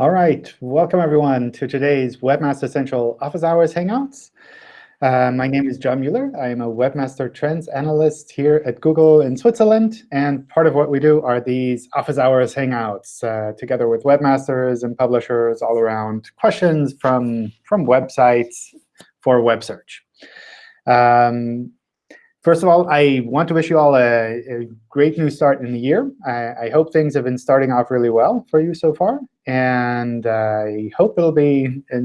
All right, welcome everyone to today's Webmaster Central Office Hours Hangouts. Uh, my name is John Mueller. I am a Webmaster Trends Analyst here at Google in Switzerland. And part of what we do are these Office Hours Hangouts, uh, together with webmasters and publishers all around questions from, from websites for web search. Um, First of all, I want to wish you all a, a great new start in the year. I, I, hope things have been starting off really well for you so far. And I hope it'll be a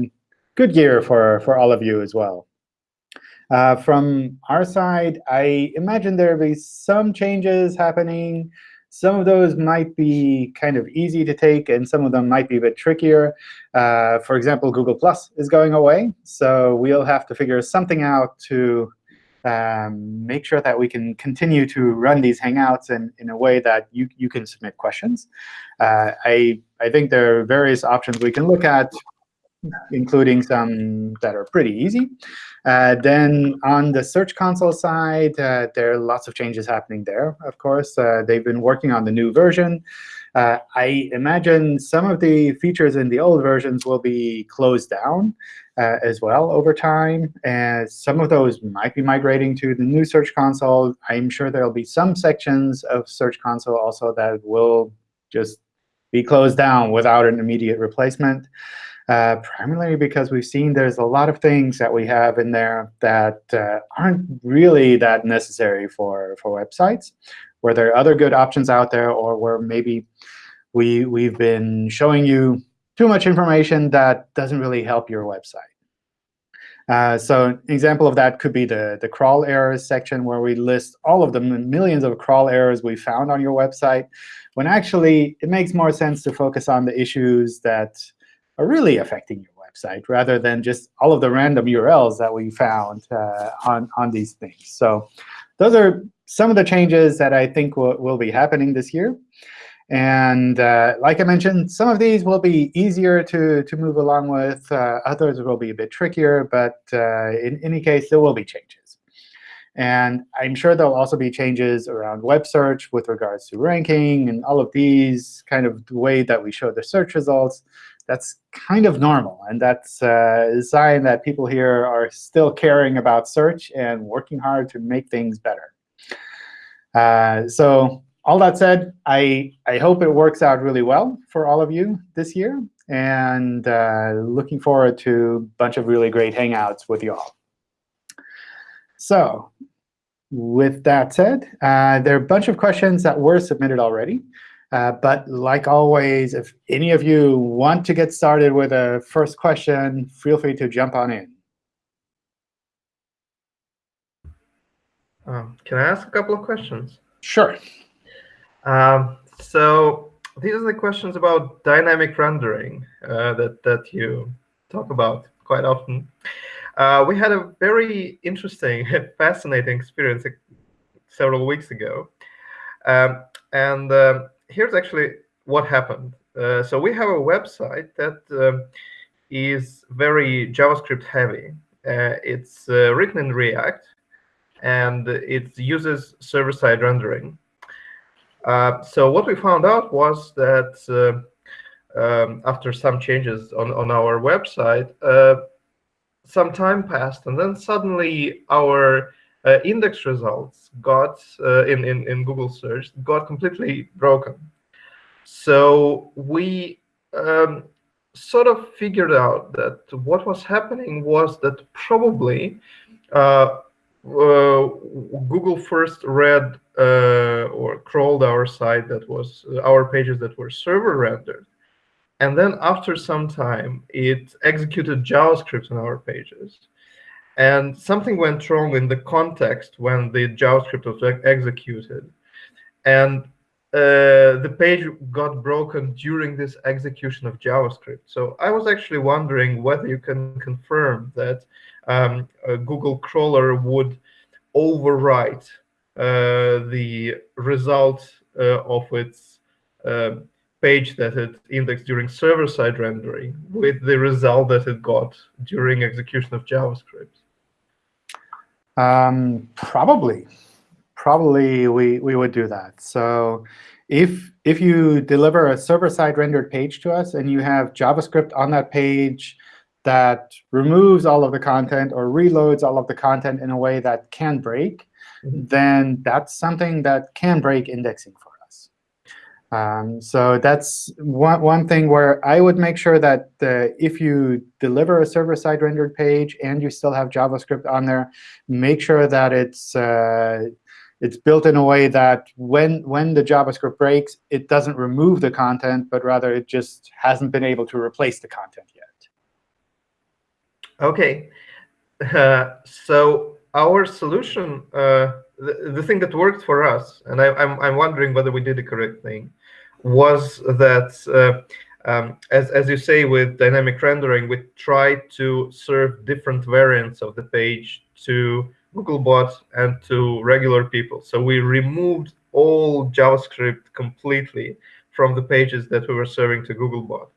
good year for, for all of you as well. Uh, from our side, I imagine there will be some changes happening. Some of those might be kind of easy to take, and some of them might be a bit trickier. Uh, for example, Google Plus is going away. So we'll have to figure something out to um, make sure that we can continue to run these Hangouts in, in a way that you, you can submit questions. Uh, I, I think there are various options we can look at, including some that are pretty easy. Uh, then on the Search Console side, uh, there are lots of changes happening there, of course. Uh, they've been working on the new version. Uh, I imagine some of the features in the old versions will be closed down uh, as well over time. And some of those might be migrating to the new Search Console. I'm sure there will be some sections of Search Console also that will just be closed down without an immediate replacement. Uh, primarily because we've seen there's a lot of things that we have in there that uh, aren't really that necessary for, for websites, where there are other good options out there, or where maybe we, we've been showing you too much information that doesn't really help your website. Uh, so an example of that could be the, the crawl errors section, where we list all of the millions of crawl errors we found on your website, when actually it makes more sense to focus on the issues that are really affecting your website, rather than just all of the random URLs that we found uh, on, on these things. So those are some of the changes that I think will, will be happening this year. And uh, like I mentioned, some of these will be easier to, to move along with. Uh, others will be a bit trickier. But uh, in any case, there will be changes. And I'm sure there will also be changes around web search with regards to ranking and all of these kind of the way that we show the search results. That's kind of normal. And that's uh, a sign that people here are still caring about search and working hard to make things better. Uh, so all that said, I, I hope it works out really well for all of you this year. And uh, looking forward to a bunch of really great Hangouts with you all. So with that said, uh, there are a bunch of questions that were submitted already. Uh, but like always, if any of you want to get started with a first question, feel free to jump on in. Um, can I ask a couple of questions? Sure. Um, so these are the questions about dynamic rendering uh, that, that you talk about quite often. Uh, we had a very interesting, fascinating experience several weeks ago. Um, and um, here's actually what happened. Uh, so we have a website that um, is very JavaScript heavy. Uh, it's uh, written in React, and it uses server-side rendering. Uh, so what we found out was that uh, um, after some changes on, on our website, uh, some time passed, and then suddenly our uh, index results got in, in, in Google search got completely broken. So we um, sort of figured out that what was happening was that probably uh, uh, Google first read or crawled our site that was uh, our pages that were server rendered. And then after some time, it executed JavaScript on our pages. And something went wrong in the context when the JavaScript was executed. And uh, the page got broken during this execution of JavaScript. So I was actually wondering whether you can confirm that um, Google crawler would overwrite uh, the result uh, of its uh, page that it indexed during server-side rendering with the result that it got during execution of JavaScript? Um, probably. Probably we, we would do that. So if if you deliver a server-side rendered page to us and you have JavaScript on that page that removes all of the content or reloads all of the content in a way that can break. Then that's something that can break indexing for us. Um, so that's one, one thing where I would make sure that the, if you deliver a server-side rendered page and you still have JavaScript on there, make sure that it's uh, it's built in a way that when, when the JavaScript breaks, it doesn't remove the content, but rather it just hasn't been able to replace the content yet. OK. Uh, so our solution, uh, the, the, thing that worked for us, and I, am I'm, I'm wondering whether we did the correct thing, was that, uh, um, as, as you say, with dynamic rendering, we tried to serve different variants of the page to Googlebot and to regular people. So we removed all JavaScript completely from the pages that we were serving to Googlebot.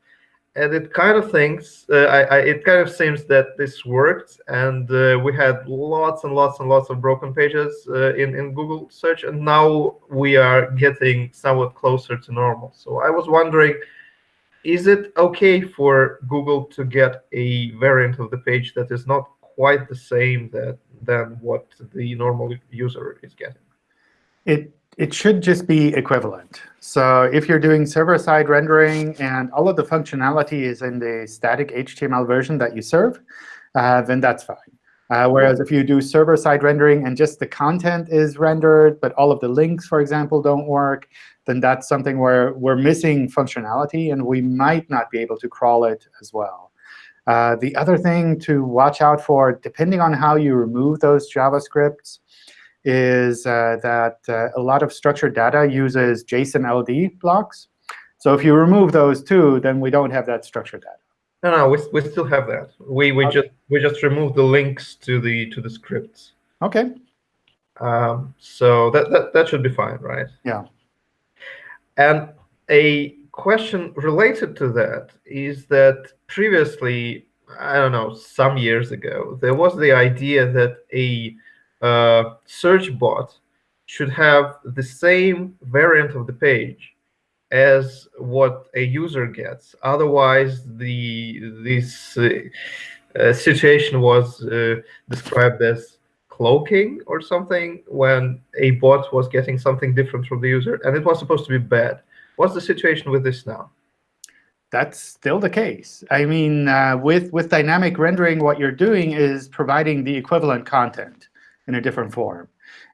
And it kind of thinks, uh, I, I, it kind of seems that this worked, and uh, we had lots and lots and lots of broken pages uh, in, in Google search, and now we are getting somewhat closer to normal. So I was wondering, is it OK for Google to get a variant of the page that is not quite the same that than what the normal user is getting. It it should just be equivalent. So if you're doing server-side rendering and all of the functionality is in the static HTML version that you serve, uh, then that's fine. Uh, whereas if you do server-side rendering and just the content is rendered, but all of the links, for example, don't work, then that's something where we're missing functionality, and we might not be able to crawl it as well. Uh, the other thing to watch out for, depending on how you remove those JavaScripts, is uh, that uh, a lot of structured data uses JSON LD blocks. So if you remove those too, then we don't have that structured data. No, no, we, we still have that. We we okay. just we just remove the links to the to the scripts. Okay. Um, so that, that that should be fine, right? Yeah. And a question related to that is that previously, I don't know, some years ago, there was the idea that a uh, search bot should have the same variant of the page as what a user gets. Otherwise, the this uh, uh, situation was uh, described as cloaking or something when a bot was getting something different from the user, and it was supposed to be bad. What's the situation with this now? That's still the case. I mean, uh, with, with dynamic rendering, what you're doing is providing the equivalent content in a different form.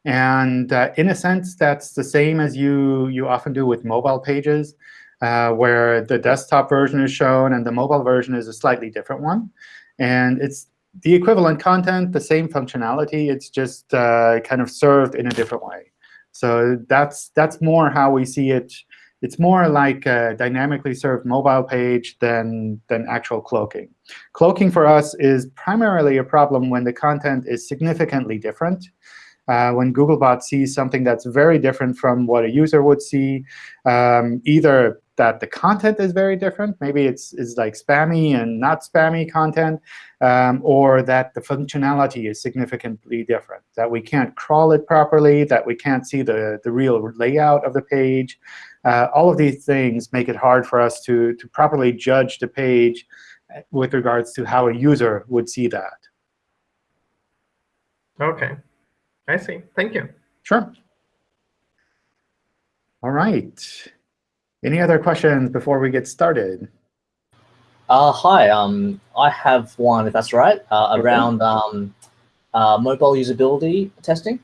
And uh, in a sense, that's the same as you, you often do with mobile pages, uh, where the desktop version is shown and the mobile version is a slightly different one. And it's the equivalent content, the same functionality. It's just uh, kind of served in a different way. So that's, that's more how we see it it's more like a dynamically served mobile page than, than actual cloaking. Cloaking for us is primarily a problem when the content is significantly different. Uh, when Googlebot sees something that's very different from what a user would see, um, either that the content is very different, maybe it's, it's like spammy and not spammy content, um, or that the functionality is significantly different, that we can't crawl it properly, that we can't see the, the real layout of the page, uh, all of these things make it hard for us to, to properly judge the page with regards to how a user would see that. OK. I see. Thank you. Sure. All right. Any other questions before we get started? Uh, hi. Um, I have one, if that's right, uh, around um, uh, mobile usability testing.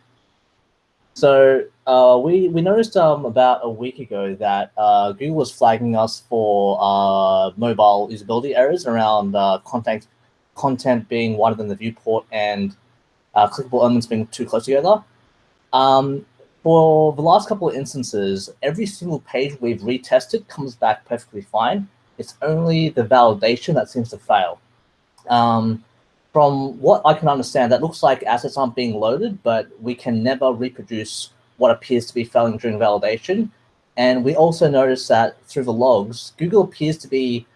So uh, we we noticed um, about a week ago that uh, Google was flagging us for uh, mobile usability errors around uh, content content being wider than the viewport and uh, clickable elements being too close together. Um, for the last couple of instances, every single page we've retested comes back perfectly fine. It's only the validation that seems to fail. Um, from what I can understand, that looks like assets aren't being loaded, but we can never reproduce what appears to be failing during validation. And we also notice that through the logs, Google appears to be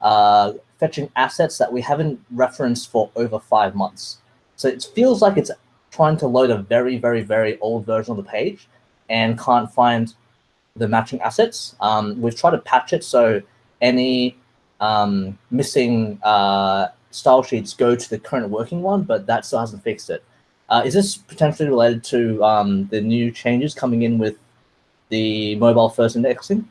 uh, fetching assets that we haven't referenced for over five months. So it feels like it's trying to load a very, very, very old version of the page and can't find the matching assets. Um, we've tried to patch it so any um, missing uh, style sheets go to the current working one, but that still hasn't fixed it. Uh, is this potentially related to um, the new changes coming in with the mobile first indexing?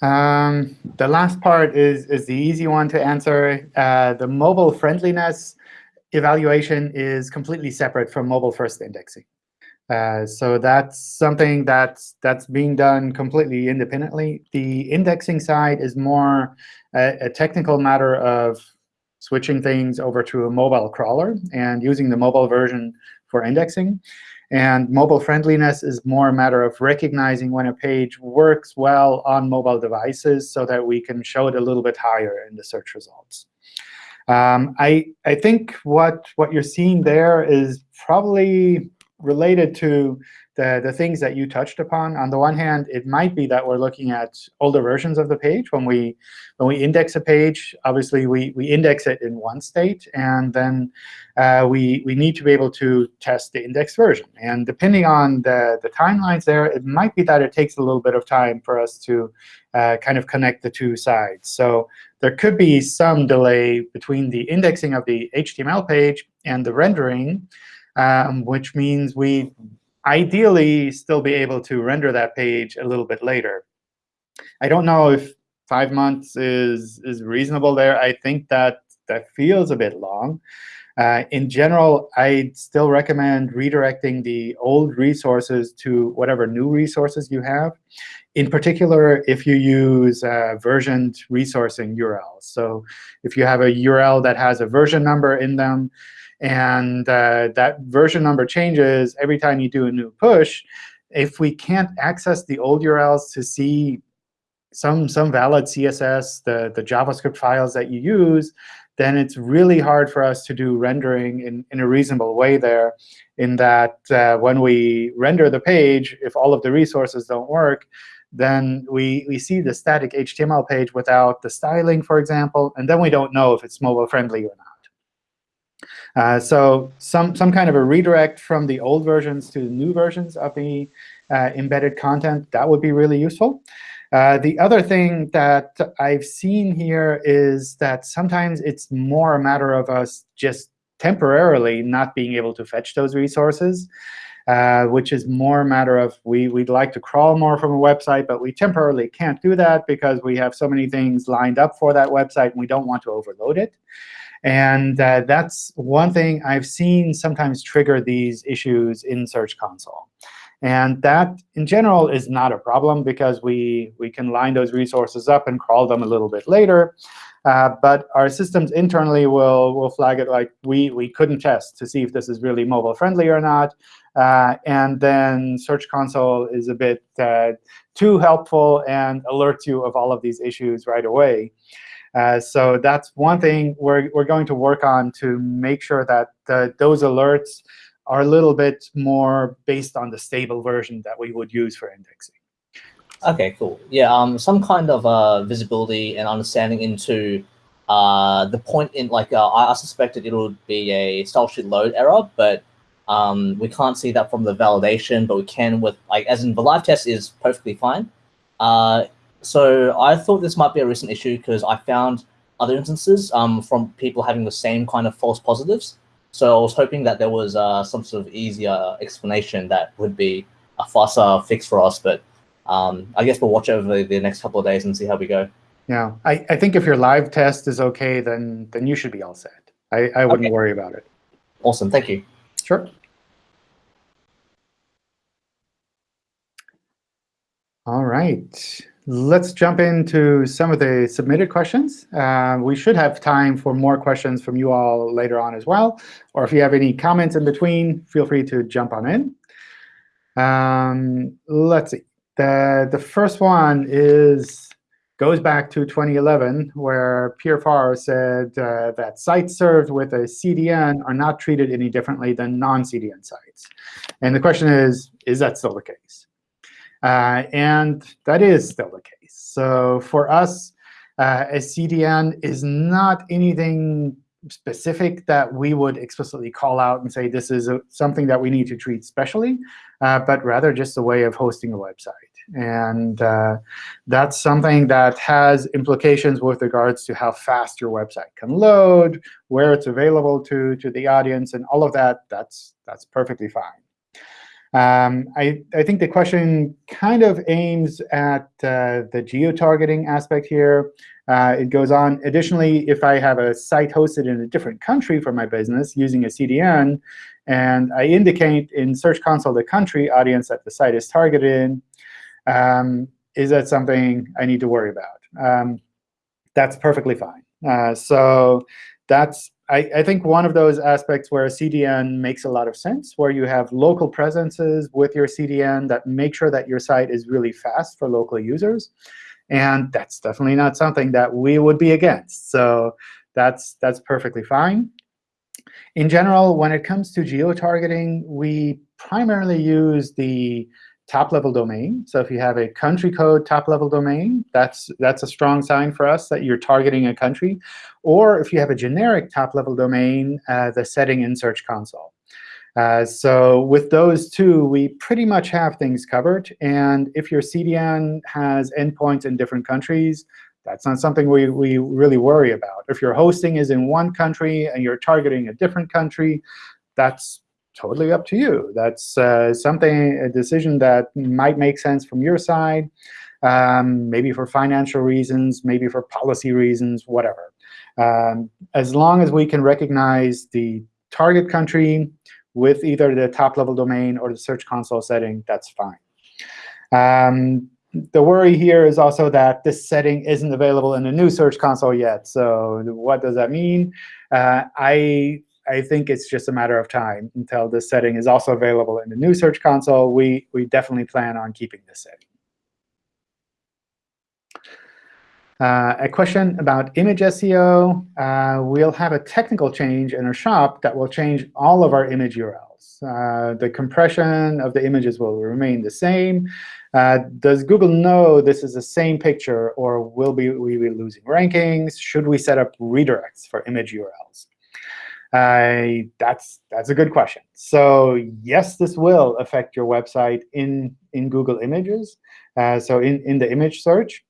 Um, the last part is, is the easy one to answer. Uh, the mobile friendliness evaluation is completely separate from mobile first indexing. Uh, so that's something that's that's being done completely independently. The indexing side is more a, a, technical matter of switching things over to a mobile crawler and using the mobile version for indexing. And mobile friendliness is more a matter of recognizing when a page works well on mobile devices so that we can show it a little bit higher in the search results. Um, I, I think what, what you're seeing there is probably related to the, the things that you touched upon. On the one hand, it might be that we're looking at older versions of the page. When we, when we index a page, obviously, we, we index it in one state. And then uh, we, we need to be able to test the index version. And depending on the, the timelines there, it might be that it takes a little bit of time for us to uh, kind of connect the two sides. So there could be some delay between the indexing of the HTML page and the rendering, um, which means we ideally still be able to render that page a little bit later. I don't know if five months is, is reasonable there. I think that that feels a bit long. Uh, in general, I'd still recommend redirecting the old resources to whatever new resources you have. In particular, if you use uh, versioned resourcing URLs. So if you have a URL that has a version number in them, and uh, that version number changes every time you do a new push, if we can't access the old URLs to see some, some valid CSS, the, the JavaScript files that you use, then it's really hard for us to do rendering in, in a reasonable way there, in that uh, when we render the page, if all of the resources don't work, then we, we see the static HTML page without the styling, for example, and then we don't know if it's mobile friendly or not. Uh, so some, some kind of a redirect from the old versions to the new versions of the uh, embedded content, that would be really useful. Uh, the other thing that I've seen here is that sometimes it's more a matter of us just temporarily not being able to fetch those resources, uh, which is more a matter of we, we'd like to crawl more from a website, but we temporarily can't do that because we have so many things lined up for that website, and we don't want to overload it. And uh, that's one thing I've seen sometimes trigger these issues in Search Console. And that, in general, is not a problem because we, we can line those resources up and crawl them a little bit later. Uh, but our systems internally will, will flag it like we, we couldn't test to see if this is really mobile friendly or not. Uh, and then Search Console is a bit uh, too helpful and alerts you of all of these issues right away. Uh, so that's one thing we're, we're going to work on to make sure that the, those alerts are a little bit more based on the stable version that we would use for indexing. OK, cool. Yeah, um, some kind of uh, visibility and understanding into uh, the point in, like, uh, I suspected it would be a style sheet load error, but um, we can't see that from the validation, but we can with, like, as in the live test is perfectly fine. Uh, so I thought this might be a recent issue because I found other instances um, from people having the same kind of false positives. So I was hoping that there was uh, some sort of easier explanation that would be a faster fix for us. But um, I guess we'll watch over the next couple of days and see how we go. Yeah, I, I think if your live test is OK, then then you should be all set. I, I wouldn't okay. worry about it. Awesome. Thank you. Sure. All right. Let's jump into some of the submitted questions. Uh, we should have time for more questions from you all later on as well. Or if you have any comments in between, feel free to jump on in. Um, let's see. The, the first one is goes back to 2011, where Pierre Far said uh, that sites served with a CDN are not treated any differently than non-CDN sites. And the question is, is that still the case? Uh, and that is still the case. So for us, uh, a CDN is not anything specific that we would explicitly call out and say this is a, something that we need to treat specially, uh, but rather just a way of hosting a website. And uh, that's something that has implications with regards to how fast your website can load, where it's available to, to the audience, and all of that, that's, that's perfectly fine. Um, I, I think the question kind of aims at uh, the geo-targeting aspect here. Uh, it goes on, additionally, if I have a site hosted in a different country for my business using a CDN, and I indicate in Search Console the country audience that the site is targeted in, um, is that something I need to worry about? Um, that's perfectly fine. Uh, so that's, I, I, think, one of those aspects where a CDN makes a lot of sense, where you have local presences with your CDN that make sure that your site is really fast for local users. And that's definitely not something that we would be against. So that's, that's perfectly fine. In general, when it comes to geo-targeting, we primarily use the top-level domain. So if you have a country code top-level domain, that's, that's a strong sign for us that you're targeting a country. Or if you have a generic top-level domain, uh, the setting in Search Console. Uh, so with those two, we pretty much have things covered. And if your CDN has endpoints in different countries, that's not something we, we really worry about. If your hosting is in one country and you're targeting a different country, that's totally up to you. That's uh, something, a decision that might make sense from your side, um, maybe for financial reasons, maybe for policy reasons, whatever. Um, as long as we can recognize the target country, with either the top-level domain or the Search Console setting, that's fine. Um, the worry here is also that this setting isn't available in the new Search Console yet. So what does that mean? Uh, I, I think it's just a matter of time until this setting is also available in the new Search Console. We, we definitely plan on keeping this setting. Uh, a question about image SEO. Uh, we'll have a technical change in our shop that will change all of our image URLs. Uh, the compression of the images will remain the same. Uh, does Google know this is the same picture, or will we, we be losing rankings? Should we set up redirects for image URLs? Uh, that's that's a good question. So yes, this will affect your website in in Google Images. Uh, so in in the image search,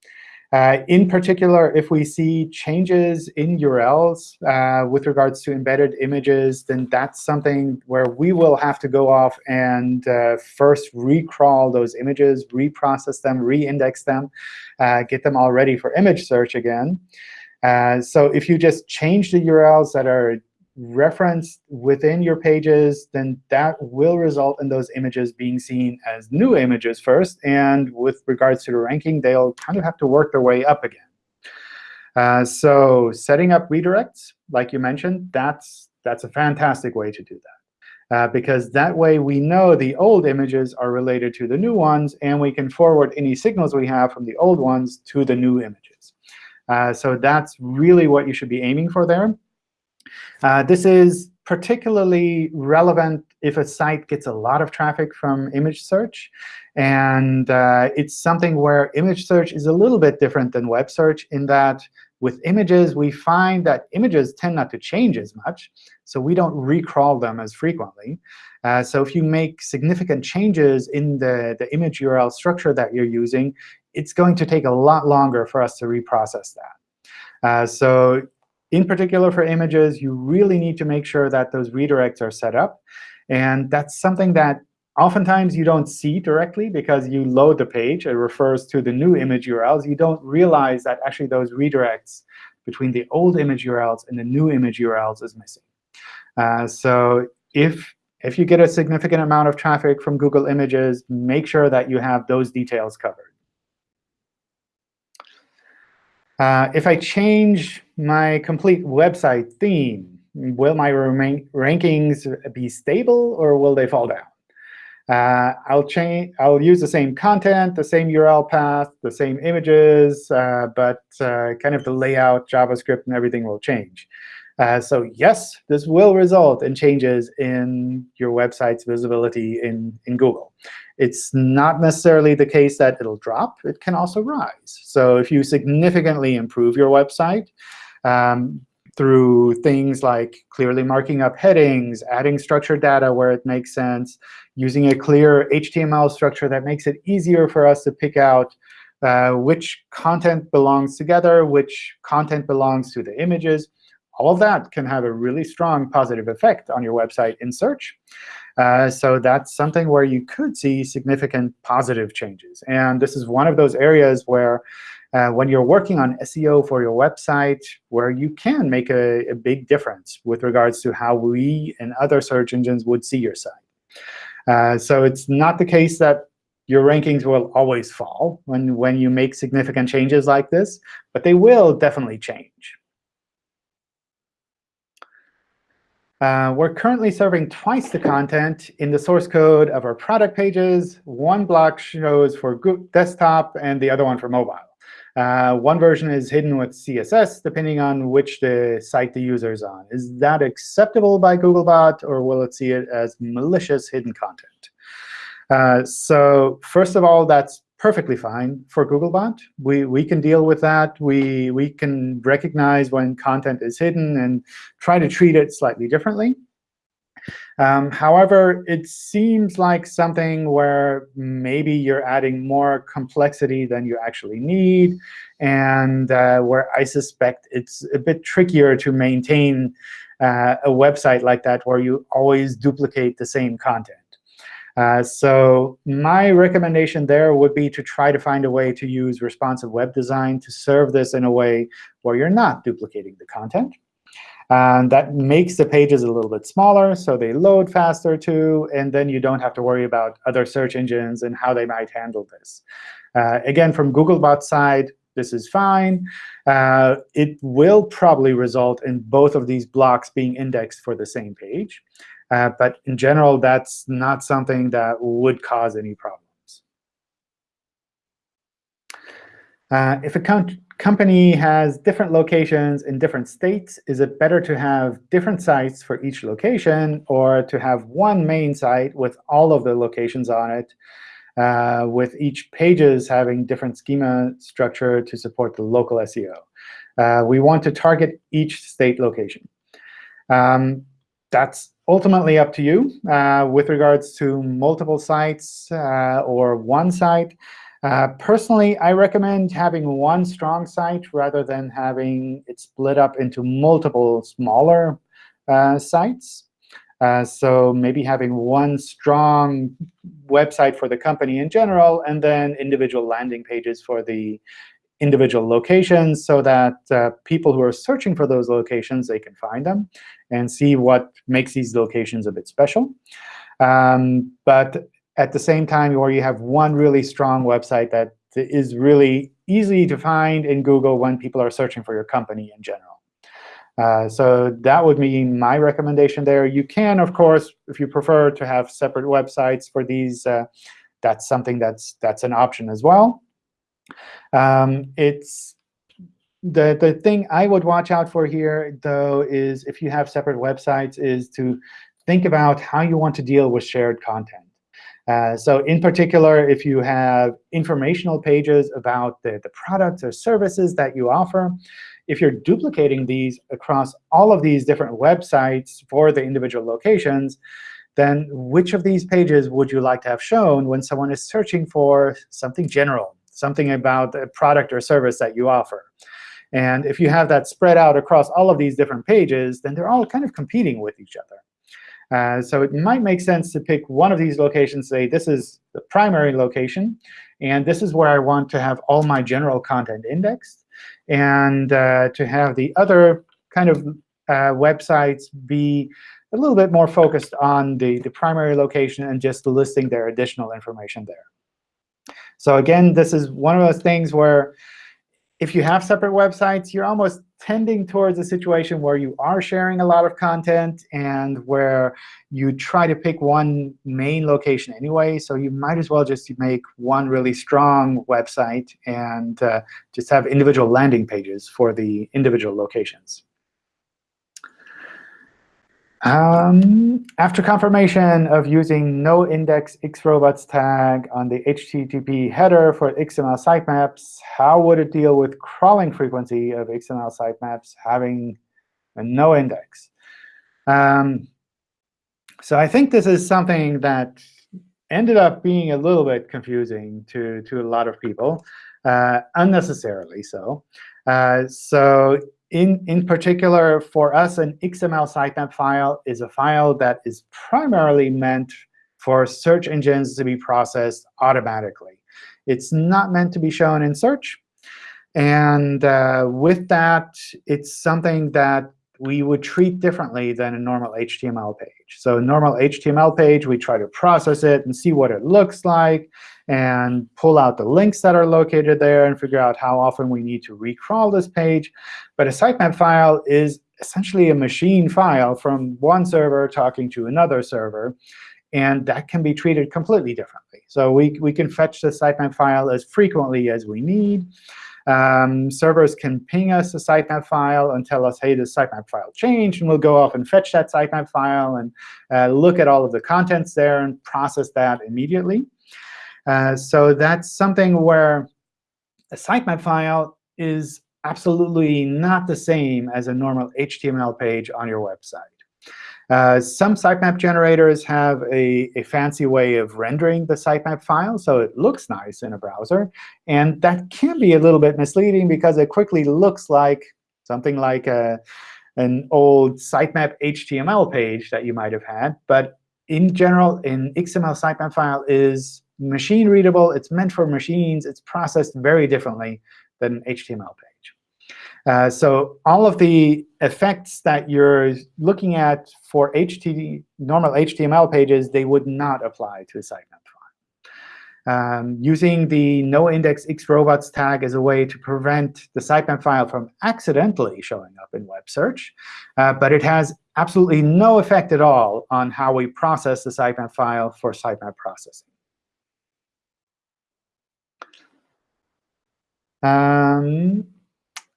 uh, in particular, if we see changes in URLs uh, with regards to embedded images, then that's something where we will have to go off and uh, first recrawl those images, reprocess them, reindex them, uh, get them all ready for image search again. Uh, so if you just change the URLs that are referenced within your pages, then that will result in those images being seen as new images first. And with regards to the ranking, they'll kind of have to work their way up again. Uh, so setting up redirects, like you mentioned, that's, that's a fantastic way to do that. Uh, because that way we know the old images are related to the new ones, and we can forward any signals we have from the old ones to the new images. Uh, so that's really what you should be aiming for there. Uh, this is particularly relevant if a site gets a lot of traffic from image search. And uh, it's something where image search is a little bit different than web search in that with images, we find that images tend not to change as much. So we don't recrawl them as frequently. Uh, so if you make significant changes in the, the image URL structure that you're using, it's going to take a lot longer for us to reprocess that. Uh, so in particular for images, you really need to make sure that those redirects are set up. And that's something that oftentimes you don't see directly because you load the page. It refers to the new image URLs. You don't realize that actually those redirects between the old image URLs and the new image URLs is missing. Uh, so if, if you get a significant amount of traffic from Google Images, make sure that you have those details covered. Uh, if I change my complete website theme, will my rankings be stable or will they fall down? Uh, I'll change. I'll use the same content, the same URL path, the same images, uh, but uh, kind of the layout, JavaScript, and everything will change. Uh, so yes, this will result in changes in your website's visibility in, in Google. It's not necessarily the case that it'll drop. It can also rise. So if you significantly improve your website, um, through things like clearly marking up headings, adding structured data where it makes sense, using a clear HTML structure that makes it easier for us to pick out uh, which content belongs together, which content belongs to the images. All of that can have a really strong positive effect on your website in search. Uh, so that's something where you could see significant positive changes. And this is one of those areas where uh, when you're working on SEO for your website, where you can make a, a, big difference with regards to how we and other search engines would see your site. Uh, so it's not the case that your rankings will always fall when, when you make significant changes like this, but they will definitely change. Uh, we're currently serving twice the content in the source code of our product pages. One block shows for desktop and the other one for mobile. Uh, one version is hidden with CSS, depending on which the site the user is on. Is that acceptable by Googlebot, or will it see it as malicious hidden content? Uh, so first of all, that's perfectly fine for Googlebot. We, we can deal with that. We, we can recognize when content is hidden and try to treat it slightly differently. Um, however, it seems like something where maybe you're adding more complexity than you actually need, and uh, where I suspect it's a bit trickier to maintain uh, a website like that where you always duplicate the same content. Uh, so my recommendation there would be to try to find a way to use responsive web design to serve this in a way where you're not duplicating the content. And that makes the pages a little bit smaller, so they load faster too. And then you don't have to worry about other search engines and how they might handle this. Uh, again, from Googlebot's side, this is fine. Uh, it will probably result in both of these blocks being indexed for the same page. Uh, but in general, that's not something that would cause any problems. Uh, if a company has different locations in different states, is it better to have different sites for each location or to have one main site with all of the locations on it, uh, with each pages having different schema structure to support the local SEO? Uh, we want to target each state location. Um, that's ultimately up to you uh, with regards to multiple sites uh, or one site. Uh, personally, I recommend having one strong site rather than having it split up into multiple smaller uh, sites. Uh, so maybe having one strong website for the company in general, and then individual landing pages for the individual locations so that uh, people who are searching for those locations, they can find them and see what makes these locations a bit special. Um, but at the same time, where you have one really strong website that is really easy to find in Google when people are searching for your company in general. Uh, so that would be my recommendation there. You can, of course, if you prefer to have separate websites for these, uh, that's something that's that's an option as well. Um, it's the the thing I would watch out for here, though, is if you have separate websites, is to think about how you want to deal with shared content. Uh, so in particular, if you have informational pages about the, the products or services that you offer, if you're duplicating these across all of these different websites for the individual locations, then which of these pages would you like to have shown when someone is searching for something general, something about a product or service that you offer? And if you have that spread out across all of these different pages, then they're all kind of competing with each other. Uh, so it might make sense to pick one of these locations, say this is the primary location, and this is where I want to have all my general content indexed, and uh, to have the other kind of uh, websites be a little bit more focused on the, the primary location and just listing their additional information there. So again, this is one of those things where if you have separate websites, you're almost tending towards a situation where you are sharing a lot of content and where you try to pick one main location anyway. So you might as well just make one really strong website and uh, just have individual landing pages for the individual locations. Um, after confirmation of using no index X-Robots tag on the HTTP header for XML sitemaps, how would it deal with crawling frequency of XML sitemaps having a no index. Um, so I think this is something that ended up being a little bit confusing to, to a lot of people, uh, unnecessarily so. Uh, so in, in particular, for us, an XML sitemap file is a file that is primarily meant for search engines to be processed automatically. It's not meant to be shown in search. And uh, with that, it's something that we would treat differently than a normal HTML page. So a normal HTML page, we try to process it and see what it looks like and pull out the links that are located there and figure out how often we need to recrawl this page. But a sitemap file is essentially a machine file from one server talking to another server. And that can be treated completely differently. So we, we can fetch the sitemap file as frequently as we need. Um, servers can ping us a sitemap file and tell us, hey, this sitemap file changed. And we'll go off and fetch that sitemap file and uh, look at all of the contents there and process that immediately. Uh, so that's something where a sitemap file is absolutely not the same as a normal HTML page on your website. Uh, some sitemap generators have a, a, fancy way of rendering the sitemap file, so it looks nice in a browser. And that can be a little bit misleading because it quickly looks like something like a, an old sitemap HTML page that you might have had. But in general, an XML sitemap file is machine readable. It's meant for machines. It's processed very differently than an HTML page. Uh, so all of the effects that you're looking at for HTTP, normal HTML pages, they would not apply to a sitemap file. Um, using the noindex noindexxrobots tag as a way to prevent the sitemap file from accidentally showing up in web search. Uh, but it has absolutely no effect at all on how we process the sitemap file for sitemap processing. Um,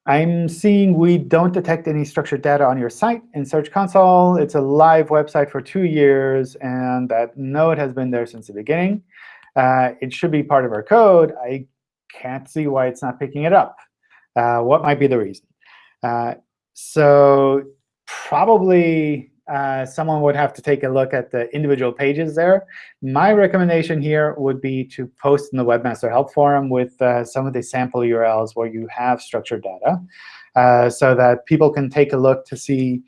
I'm seeing we don't detect any structured data on your site in Search Console. It's a live website for two years, and that node has been there since the beginning. Uh, it should be part of our code. I can't see why it's not picking it up. Uh, what might be the reason? Uh, so probably uh, someone would have to take a look at the individual pages there. My recommendation here would be to post in the Webmaster Help Forum with uh, some of the sample URLs where you have structured data uh, so that people can take a look to see,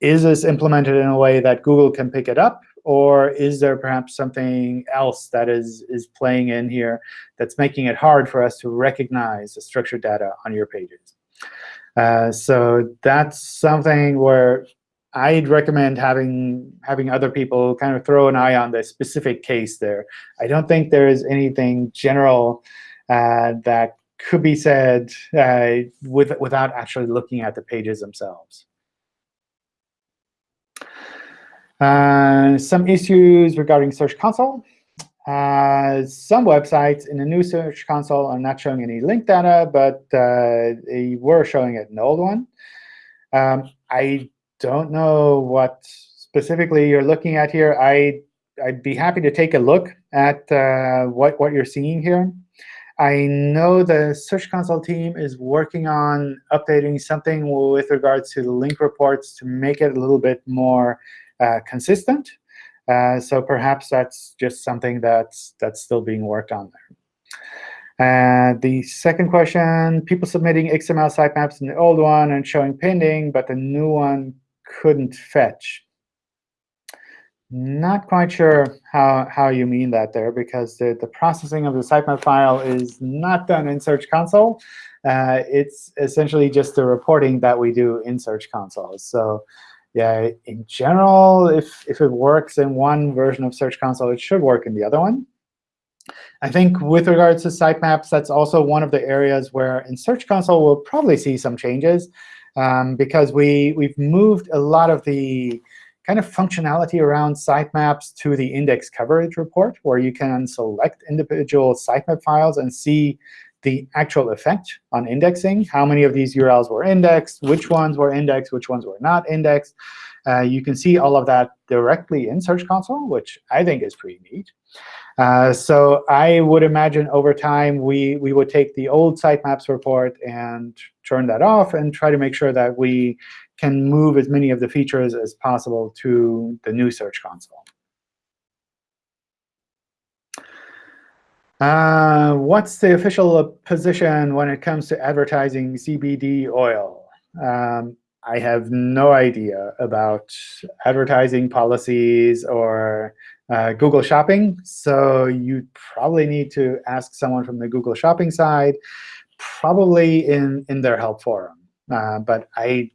is this implemented in a way that Google can pick it up? Or is there perhaps something else that is, is playing in here that's making it hard for us to recognize the structured data on your pages? Uh, so that's something where I'd recommend having having other people kind of throw an eye on the specific case there. I don't think there is anything general uh, that could be said uh, with, without actually looking at the pages themselves. Uh, some issues regarding Search Console. Uh, some websites in the new Search Console are not showing any link data, but uh, they were showing it in the old one. Um, I don't know what specifically you're looking at here. I, I'd be happy to take a look at uh, what, what you're seeing here. I know the Search Console team is working on updating something with regards to the link reports to make it a little bit more uh, consistent. Uh, so perhaps that's just something that's, that's still being worked on there. Uh, the second question, people submitting XML sitemaps in the old one and showing pending, but the new one couldn't fetch. Not quite sure how, how you mean that there, because the, the processing of the sitemap file is not done in Search Console. Uh, it's essentially just the reporting that we do in Search Console. So yeah, in general, if, if it works in one version of Search Console, it should work in the other one. I think with regards to sitemaps, that's also one of the areas where in Search Console we'll probably see some changes um, because we, we've moved a lot of the kind of functionality around sitemaps to the index coverage report, where you can select individual sitemap files and see the actual effect on indexing, how many of these URLs were indexed, which ones were indexed, which ones were not indexed. Uh, you can see all of that directly in Search Console, which I think is pretty neat. Uh, so I would imagine over time we, we would take the old sitemaps report and turn that off and try to make sure that we can move as many of the features as possible to the new Search Console. Uh, what's the official position when it comes to advertising CBD oil? Um, I have no idea about advertising policies or uh, Google Shopping. So you probably need to ask someone from the Google Shopping side, probably in, in their help forum. Uh, but I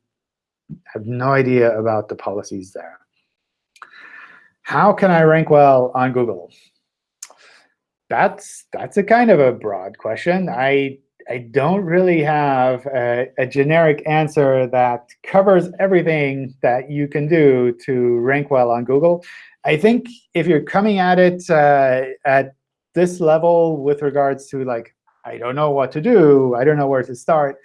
have no idea about the policies there. How can I rank well on Google? That's, that's a kind of a broad question. I I don't really have a, a, generic answer that covers everything that you can do to rank well on Google. I think if you're coming at it uh, at this level with regards to like, I don't know what to do, I don't know where to start,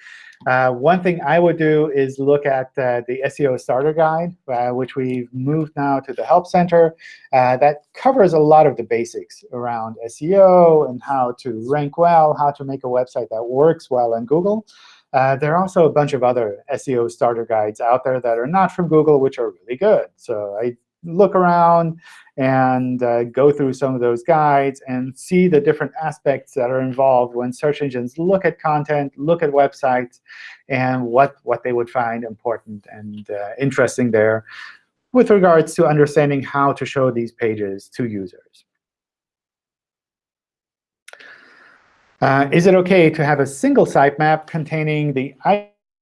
uh, one thing I would do is look at uh, the SEO Starter Guide, uh, which we've moved now to the Help Center. Uh, that covers a lot of the basics around SEO and how to rank well, how to make a website that works well in Google. Uh, there are also a bunch of other SEO starter guides out there that are not from Google, which are really good. So I look around and uh, go through some of those guides and see the different aspects that are involved when search engines look at content, look at websites, and what, what they would find important and uh, interesting there with regards to understanding how to show these pages to users. Uh, is it OK to have a single sitemap containing the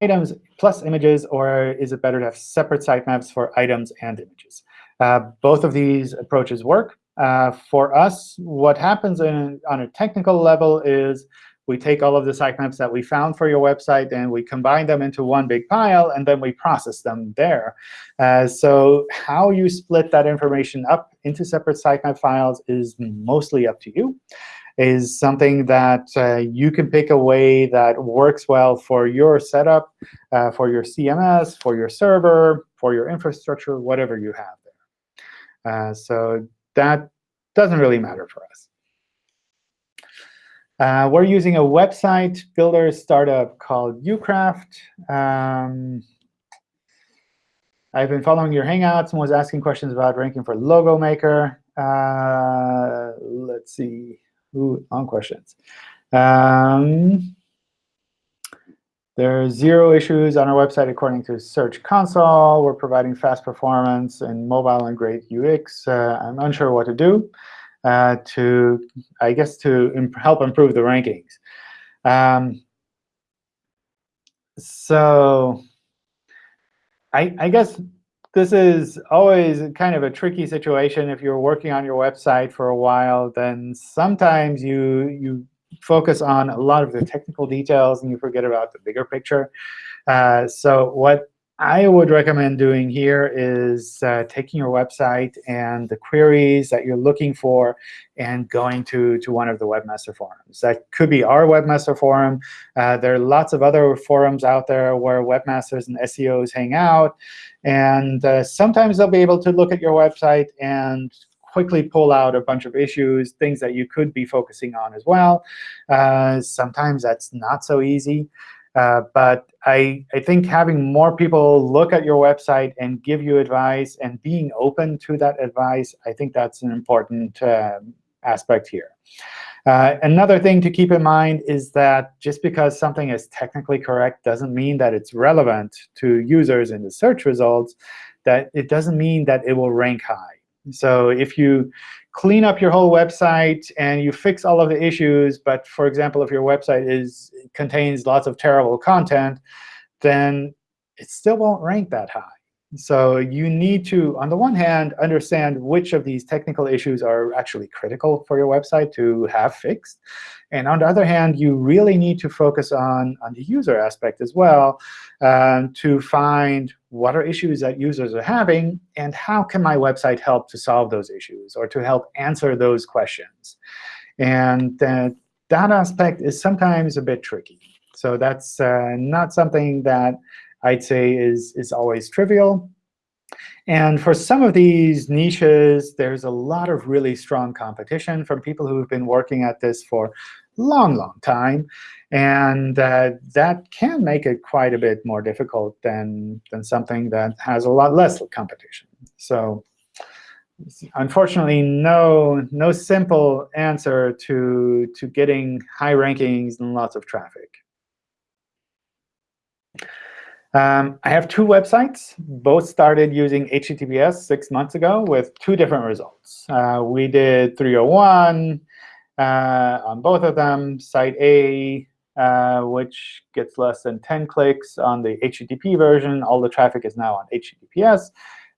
items plus images, or is it better to have separate sitemaps for items and images? Uh, both of these approaches work. Uh, for us, what happens in, on a technical level is we take all of the sitemaps that we found for your website, and we combine them into one big pile, and then we process them there. Uh, so how you split that information up into separate sitemap files is mostly up to you is something that uh, you can pick a way that works well for your setup, uh, for your CMS, for your server, for your infrastructure, whatever you have. Uh, so that doesn't really matter for us. Uh, we're using a website builder startup called Ucraft. Um, I've been following your Hangouts and was asking questions about ranking for Logo Maker. Uh, let's see. Ooh, long questions. Um, there are zero issues on our website according to Search Console. We're providing fast performance and mobile and great UX. Uh, I'm unsure what to do uh, to, I guess, to imp help improve the rankings. Um, so I, I guess this is always kind of a tricky situation. If you're working on your website for a while, then sometimes you you focus on a lot of the technical details and you forget about the bigger picture. Uh, so what I would recommend doing here is uh, taking your website and the queries that you're looking for and going to, to one of the webmaster forums. That could be our webmaster forum. Uh, there are lots of other forums out there where webmasters and SEOs hang out. And uh, sometimes they'll be able to look at your website and quickly pull out a bunch of issues, things that you could be focusing on as well. Uh, sometimes that's not so easy. Uh, but I, I think having more people look at your website and give you advice and being open to that advice, I think that's an important uh, aspect here. Uh, another thing to keep in mind is that just because something is technically correct doesn't mean that it's relevant to users in the search results, that it doesn't mean that it will rank high. So if you clean up your whole website and you fix all of the issues, but for example, if your website is contains lots of terrible content, then it still won't rank that high. So you need to, on the one hand, understand which of these technical issues are actually critical for your website to have fixed. And on the other hand, you really need to focus on, on the user aspect as well um, to find what are issues that users are having, and how can my website help to solve those issues or to help answer those questions. And uh, that aspect is sometimes a bit tricky. So that's uh, not something that I'd say is, is always trivial. And for some of these niches, there's a lot of really strong competition from people who have been working at this for long, long time. And uh, that can make it quite a bit more difficult than, than something that has a lot less competition. So unfortunately, no, no simple answer to, to getting high rankings and lots of traffic. Um, I have two websites. Both started using HTTPS six months ago with two different results. Uh, we did 301 uh, on both of them. Site A, uh, which gets less than 10 clicks on the HTTP version. All the traffic is now on HTTPS.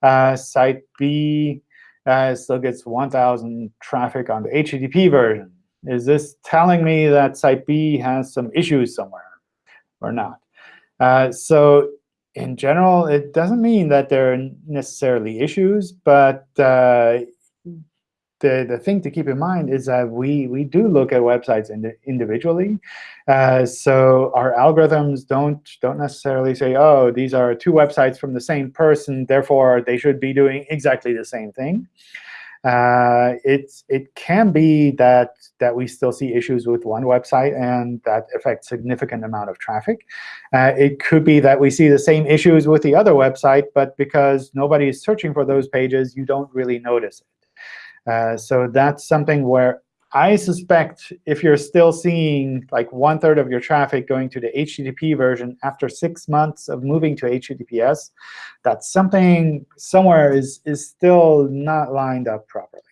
Uh, site B uh, still gets 1,000 traffic on the HTTP version. Is this telling me that Site B has some issues somewhere or not? Uh, so in general, it doesn't mean that there are necessarily issues, but uh, the, the thing to keep in mind is that we, we do look at websites ind individually. Uh, so our algorithms don't, don't necessarily say, oh, these are two websites from the same person, therefore they should be doing exactly the same thing. Uh, it's, it can be that, that we still see issues with one website, and that affects significant amount of traffic. Uh, it could be that we see the same issues with the other website, but because nobody is searching for those pages, you don't really notice it. Uh, so that's something where I suspect if you're still seeing like one third of your traffic going to the HTTP version after six months of moving to HTTPS, that something somewhere is, is still not lined up properly.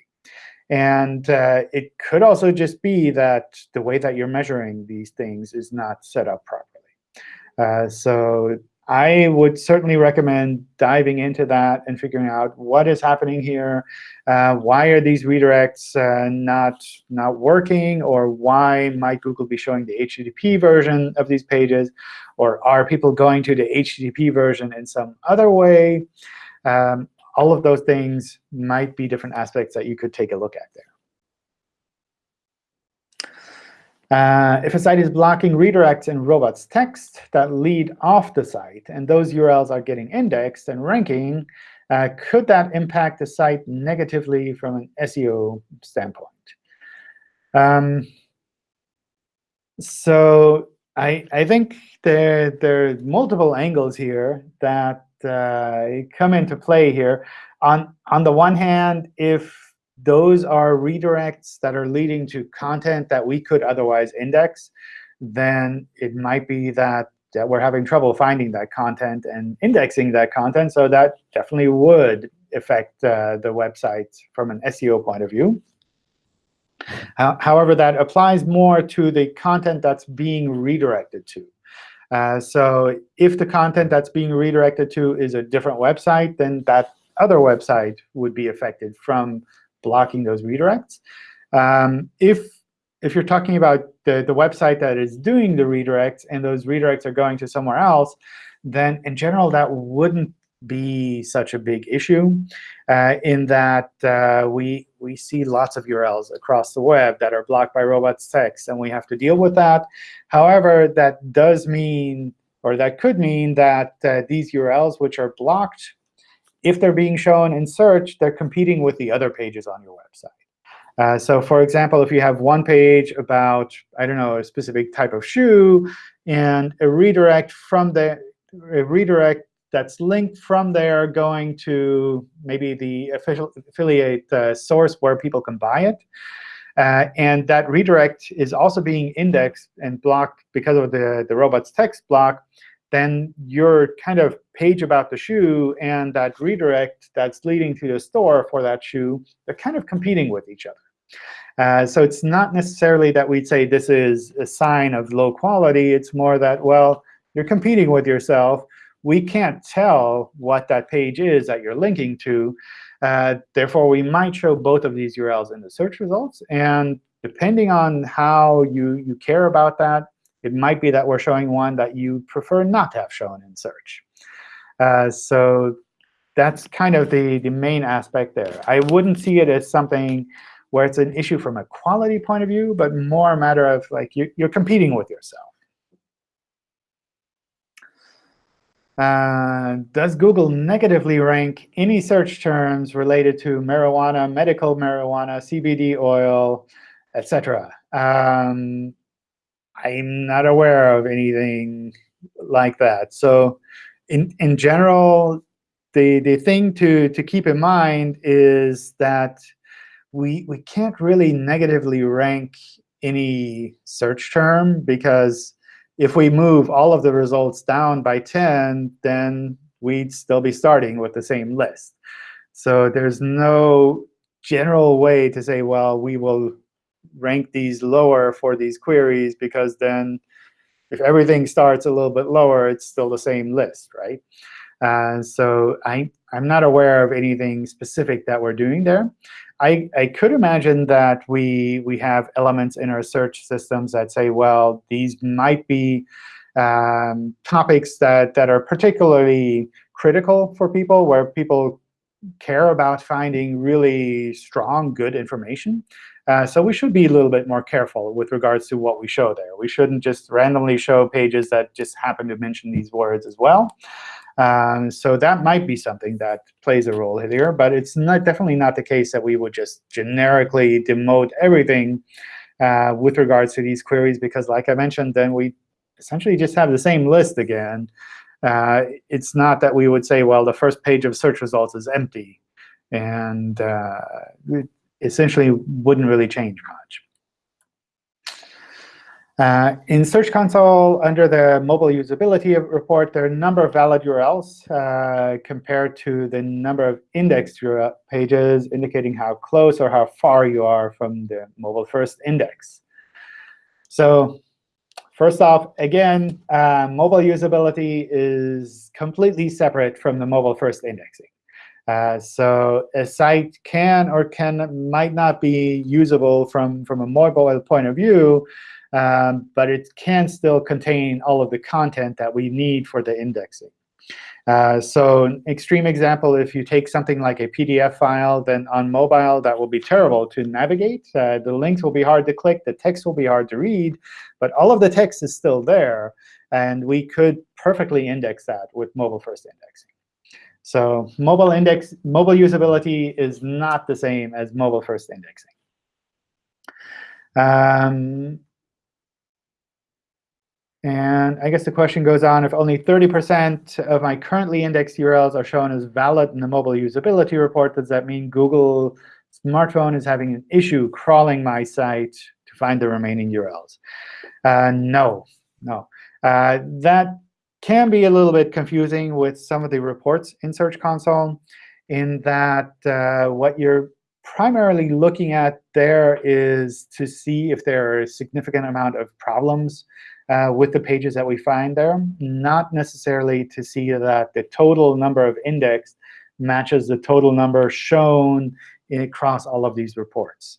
And uh, it could also just be that the way that you're measuring these things is not set up properly. Uh, so I would certainly recommend diving into that and figuring out what is happening here. Uh, why are these redirects uh, not, not working? Or why might Google be showing the HTTP version of these pages? Or are people going to the HTTP version in some other way? Um, all of those things might be different aspects that you could take a look at there. If a site is blocking redirects in robots text that lead off the site, and those URLs are getting indexed and ranking, uh, could that impact the site negatively from an SEO standpoint? Um, so I, I think there, there are multiple angles here that uh, come into play here. On, on the one hand, if those are redirects that are leading to content that we could otherwise index, then it might be that, that we're having trouble finding that content and indexing that content. So that definitely would affect uh, the website from an SEO point of view. however, that applies more to the content that's being redirected to. Uh, so if the content that's being redirected to is a different website, then that other website would be affected from blocking those redirects. Um, if if you're talking about the, the website that is doing the redirects and those redirects are going to somewhere else, then in general, that wouldn't be such a big issue uh, in that uh, we, we see lots of URLs across the web that are blocked by robots text, and we have to deal with that. However, that does mean, or that could mean that uh, these URLs which are blocked if they're being shown in search, they're competing with the other pages on your website. Uh, so for example, if you have one page about, I don't know, a specific type of shoe, and a redirect from the a redirect that's linked from there going to maybe the official affiliate uh, source where people can buy it. Uh, and that redirect is also being indexed and blocked because of the, the robots text block then you're kind of page about the shoe and that redirect that's leading to the store for that shoe, they're kind of competing with each other. Uh, so it's not necessarily that we'd say this is a sign of low quality. It's more that, well, you're competing with yourself. We can't tell what that page is that you're linking to. Uh, therefore, we might show both of these URLs in the search results. And depending on how you, you care about that, it might be that we're showing one that you prefer not to have shown in search. Uh, so that's kind of the, the main aspect there. I wouldn't see it as something where it's an issue from a quality point of view, but more a matter of like you, you're competing with yourself. Uh, does Google negatively rank any search terms related to marijuana, medical marijuana, CBD oil, etc.? um, I'm not aware of anything like that. So in, in general, the, the thing to, to keep in mind is that we, we can't really negatively rank any search term, because if we move all of the results down by 10, then we'd still be starting with the same list. So there's no general way to say, well, we will rank these lower for these queries, because then if everything starts a little bit lower, it's still the same list, right? Uh, so I, I'm not aware of anything specific that we're doing there. I, I could imagine that we, we have elements in our search systems that say, well, these might be um, topics that, that are particularly critical for people, where people care about finding really strong, good information. Uh, so we should be a little bit more careful with regards to what we show there. We shouldn't just randomly show pages that just happen to mention these words as well. Um, so that might be something that plays a role here. But it's not, definitely not the case that we would just generically demote everything uh, with regards to these queries, because like I mentioned, then we essentially just have the same list again. Uh, it's not that we would say, well, the first page of search results is empty. And uh, essentially wouldn't really change much. Uh, in Search Console, under the mobile usability report, there are a number of valid URLs uh, compared to the number of indexed pages, indicating how close or how far you are from the mobile first index. So first off, again, uh, mobile usability is completely separate from the mobile first indexing. Uh, so a site can or can might not be usable from, from a mobile point of view, um, but it can still contain all of the content that we need for the indexing. Uh, so an extreme example, if you take something like a PDF file, then on mobile, that will be terrible to navigate. Uh, the links will be hard to click. The text will be hard to read. But all of the text is still there. And we could perfectly index that with mobile-first indexing. So mobile index, mobile usability is not the same as mobile-first indexing. Um, and I guess the question goes on, if only 30% of my currently indexed URLs are shown as valid in the mobile usability report, does that mean Google smartphone is having an issue crawling my site to find the remaining URLs? Uh, no, no. Uh, that can be a little bit confusing with some of the reports in Search Console in that uh, what you're primarily looking at there is to see if there are a significant amount of problems uh, with the pages that we find there, not necessarily to see that the total number of index matches the total number shown across all of these reports.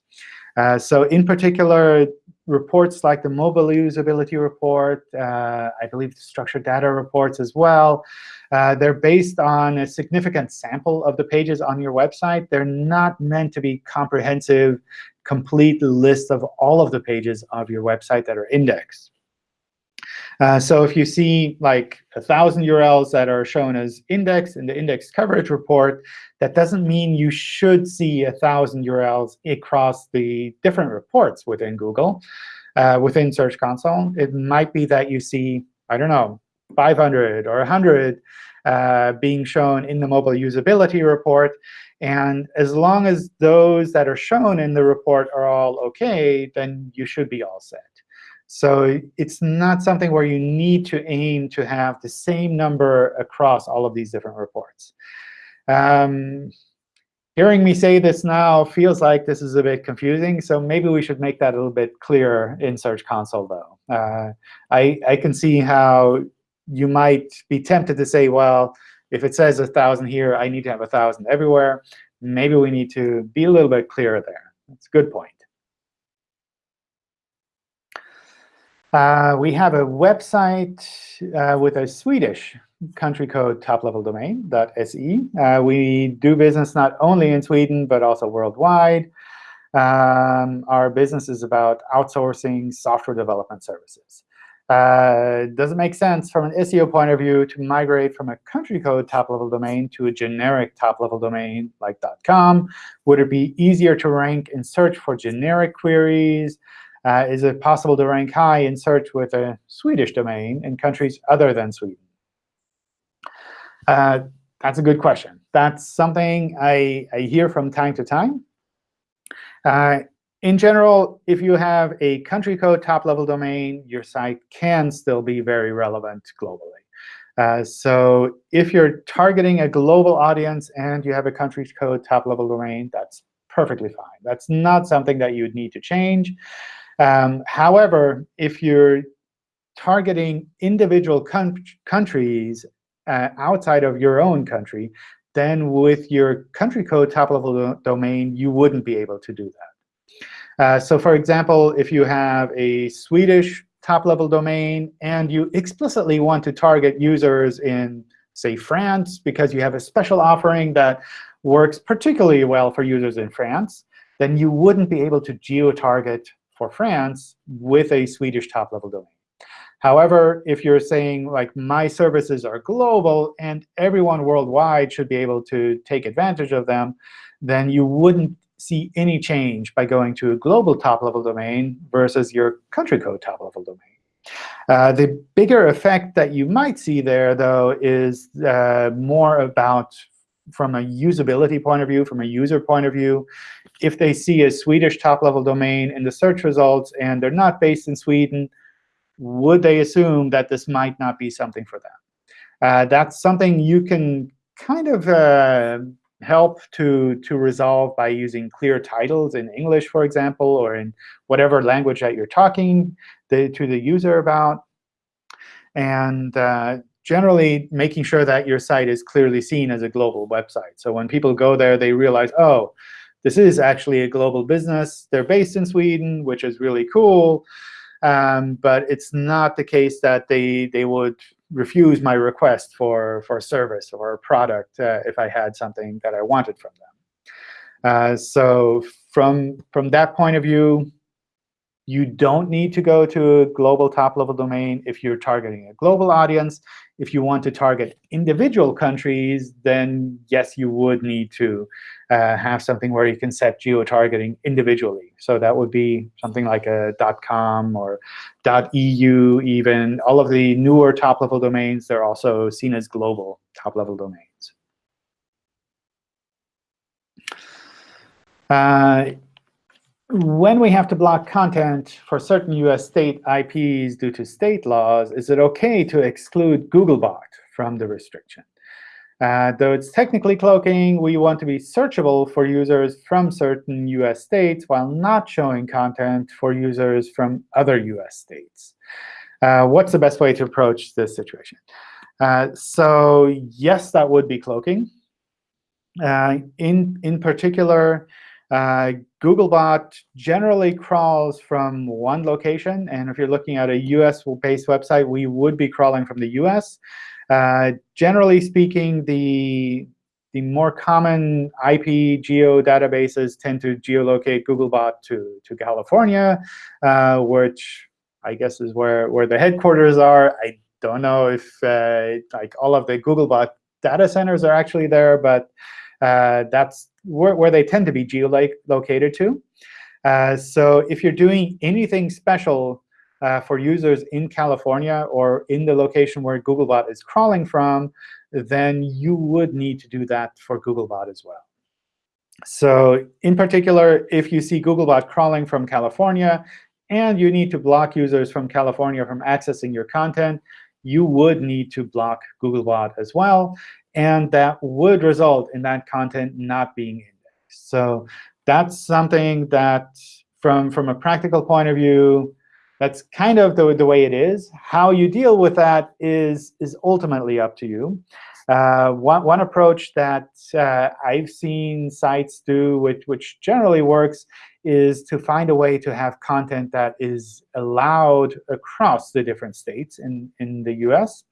Uh, so in particular, reports like the mobile usability report, uh, I believe the structured data reports as well. Uh, they're based on a significant sample of the pages on your website. They're not meant to be comprehensive, complete list of all of the pages of your website that are indexed. Uh, so if you see like a 1,000 URLs that are shown as index in the index coverage report, that doesn't mean you should see a 1,000 URLs across the different reports within Google, uh, within Search Console. It might be that you see, I don't know, 500 or 100 uh, being shown in the mobile usability report. And as long as those that are shown in the report are all OK, then you should be all set. So it's not something where you need to aim to have the same number across all of these different reports. Um, hearing me say this now feels like this is a bit confusing. So maybe we should make that a little bit clearer in Search Console, though. Uh, I, I can see how you might be tempted to say, well, if it says 1,000 here, I need to have 1,000 everywhere. Maybe we need to be a little bit clearer there. That's a good point. Uh, we have a website uh, with a Swedish country code top-level domain, .se. Uh, we do business not only in Sweden, but also worldwide. Um, our business is about outsourcing software development services. Uh, does it make sense from an SEO point of view to migrate from a country code top-level domain to a generic top-level domain like .com? Would it be easier to rank in search for generic queries? Uh, is it possible to rank high in search with a Swedish domain in countries other than Sweden? Uh, that's a good question. That's something I, I hear from time to time. Uh, in general, if you have a country code top-level domain, your site can still be very relevant globally. Uh, so if you're targeting a global audience and you have a country code top-level domain, that's perfectly fine. That's not something that you'd need to change. Um, however, if you're targeting individual countries uh, outside of your own country, then with your country code top-level do domain, you wouldn't be able to do that. Uh, so for example, if you have a Swedish top-level domain and you explicitly want to target users in, say, France, because you have a special offering that works particularly well for users in France, then you wouldn't be able to geo-target for France with a Swedish top-level domain. However, if you're saying, like, my services are global and everyone worldwide should be able to take advantage of them, then you wouldn't see any change by going to a global top-level domain versus your country code top-level domain. Uh, the bigger effect that you might see there, though, is uh, more about from a usability point of view, from a user point of view. If they see a Swedish top-level domain in the search results and they're not based in Sweden, would they assume that this might not be something for them? Uh, that's something you can kind of uh, help to, to resolve by using clear titles in English, for example, or in whatever language that you're talking the, to the user about. And uh, generally making sure that your site is clearly seen as a global website. So when people go there, they realize, oh, this is actually a global business. They're based in Sweden, which is really cool. Um, but it's not the case that they, they would refuse my request for, for a service or a product uh, if I had something that I wanted from them. Uh, so from, from that point of view, you don't need to go to a global top-level domain if you're targeting a global audience. If you want to target individual countries, then yes, you would need to uh, have something where you can set geo-targeting individually. So that would be something like a .com or .eu even. All of the newer top-level domains, they're also seen as global top-level domains. Uh, when we have to block content for certain US state IPs due to state laws, is it OK to exclude Googlebot from the restriction? Uh, though it's technically cloaking, we want to be searchable for users from certain US states while not showing content for users from other US states. Uh, what's the best way to approach this situation? Uh, so yes, that would be cloaking. Uh, in, in particular, uh, Googlebot generally crawls from one location. And if you're looking at a US-based website, we would be crawling from the US. Uh, generally speaking, the, the more common IP geo databases tend to geolocate Googlebot to, to California, uh, which I guess is where, where the headquarters are. I don't know if uh, like all of the Googlebot data centers are actually there, but that's where, where, they tend to be geolocated to. Uh, so if you're doing anything special uh, for users in California or in the location where Googlebot is crawling from, then you would need to do that for Googlebot as well. So in particular, if you see Googlebot crawling from California and you need to block users from California from accessing your content, you would need to block Googlebot as well and that would result in that content not being indexed. So that's something that, from, from a practical point of view, that's kind of the, the way it is. How you deal with that is, is ultimately up to you. Uh, one, one approach that uh, I've seen sites do, which, which generally works, is to find a way to have content that is allowed across the different states in, in the US.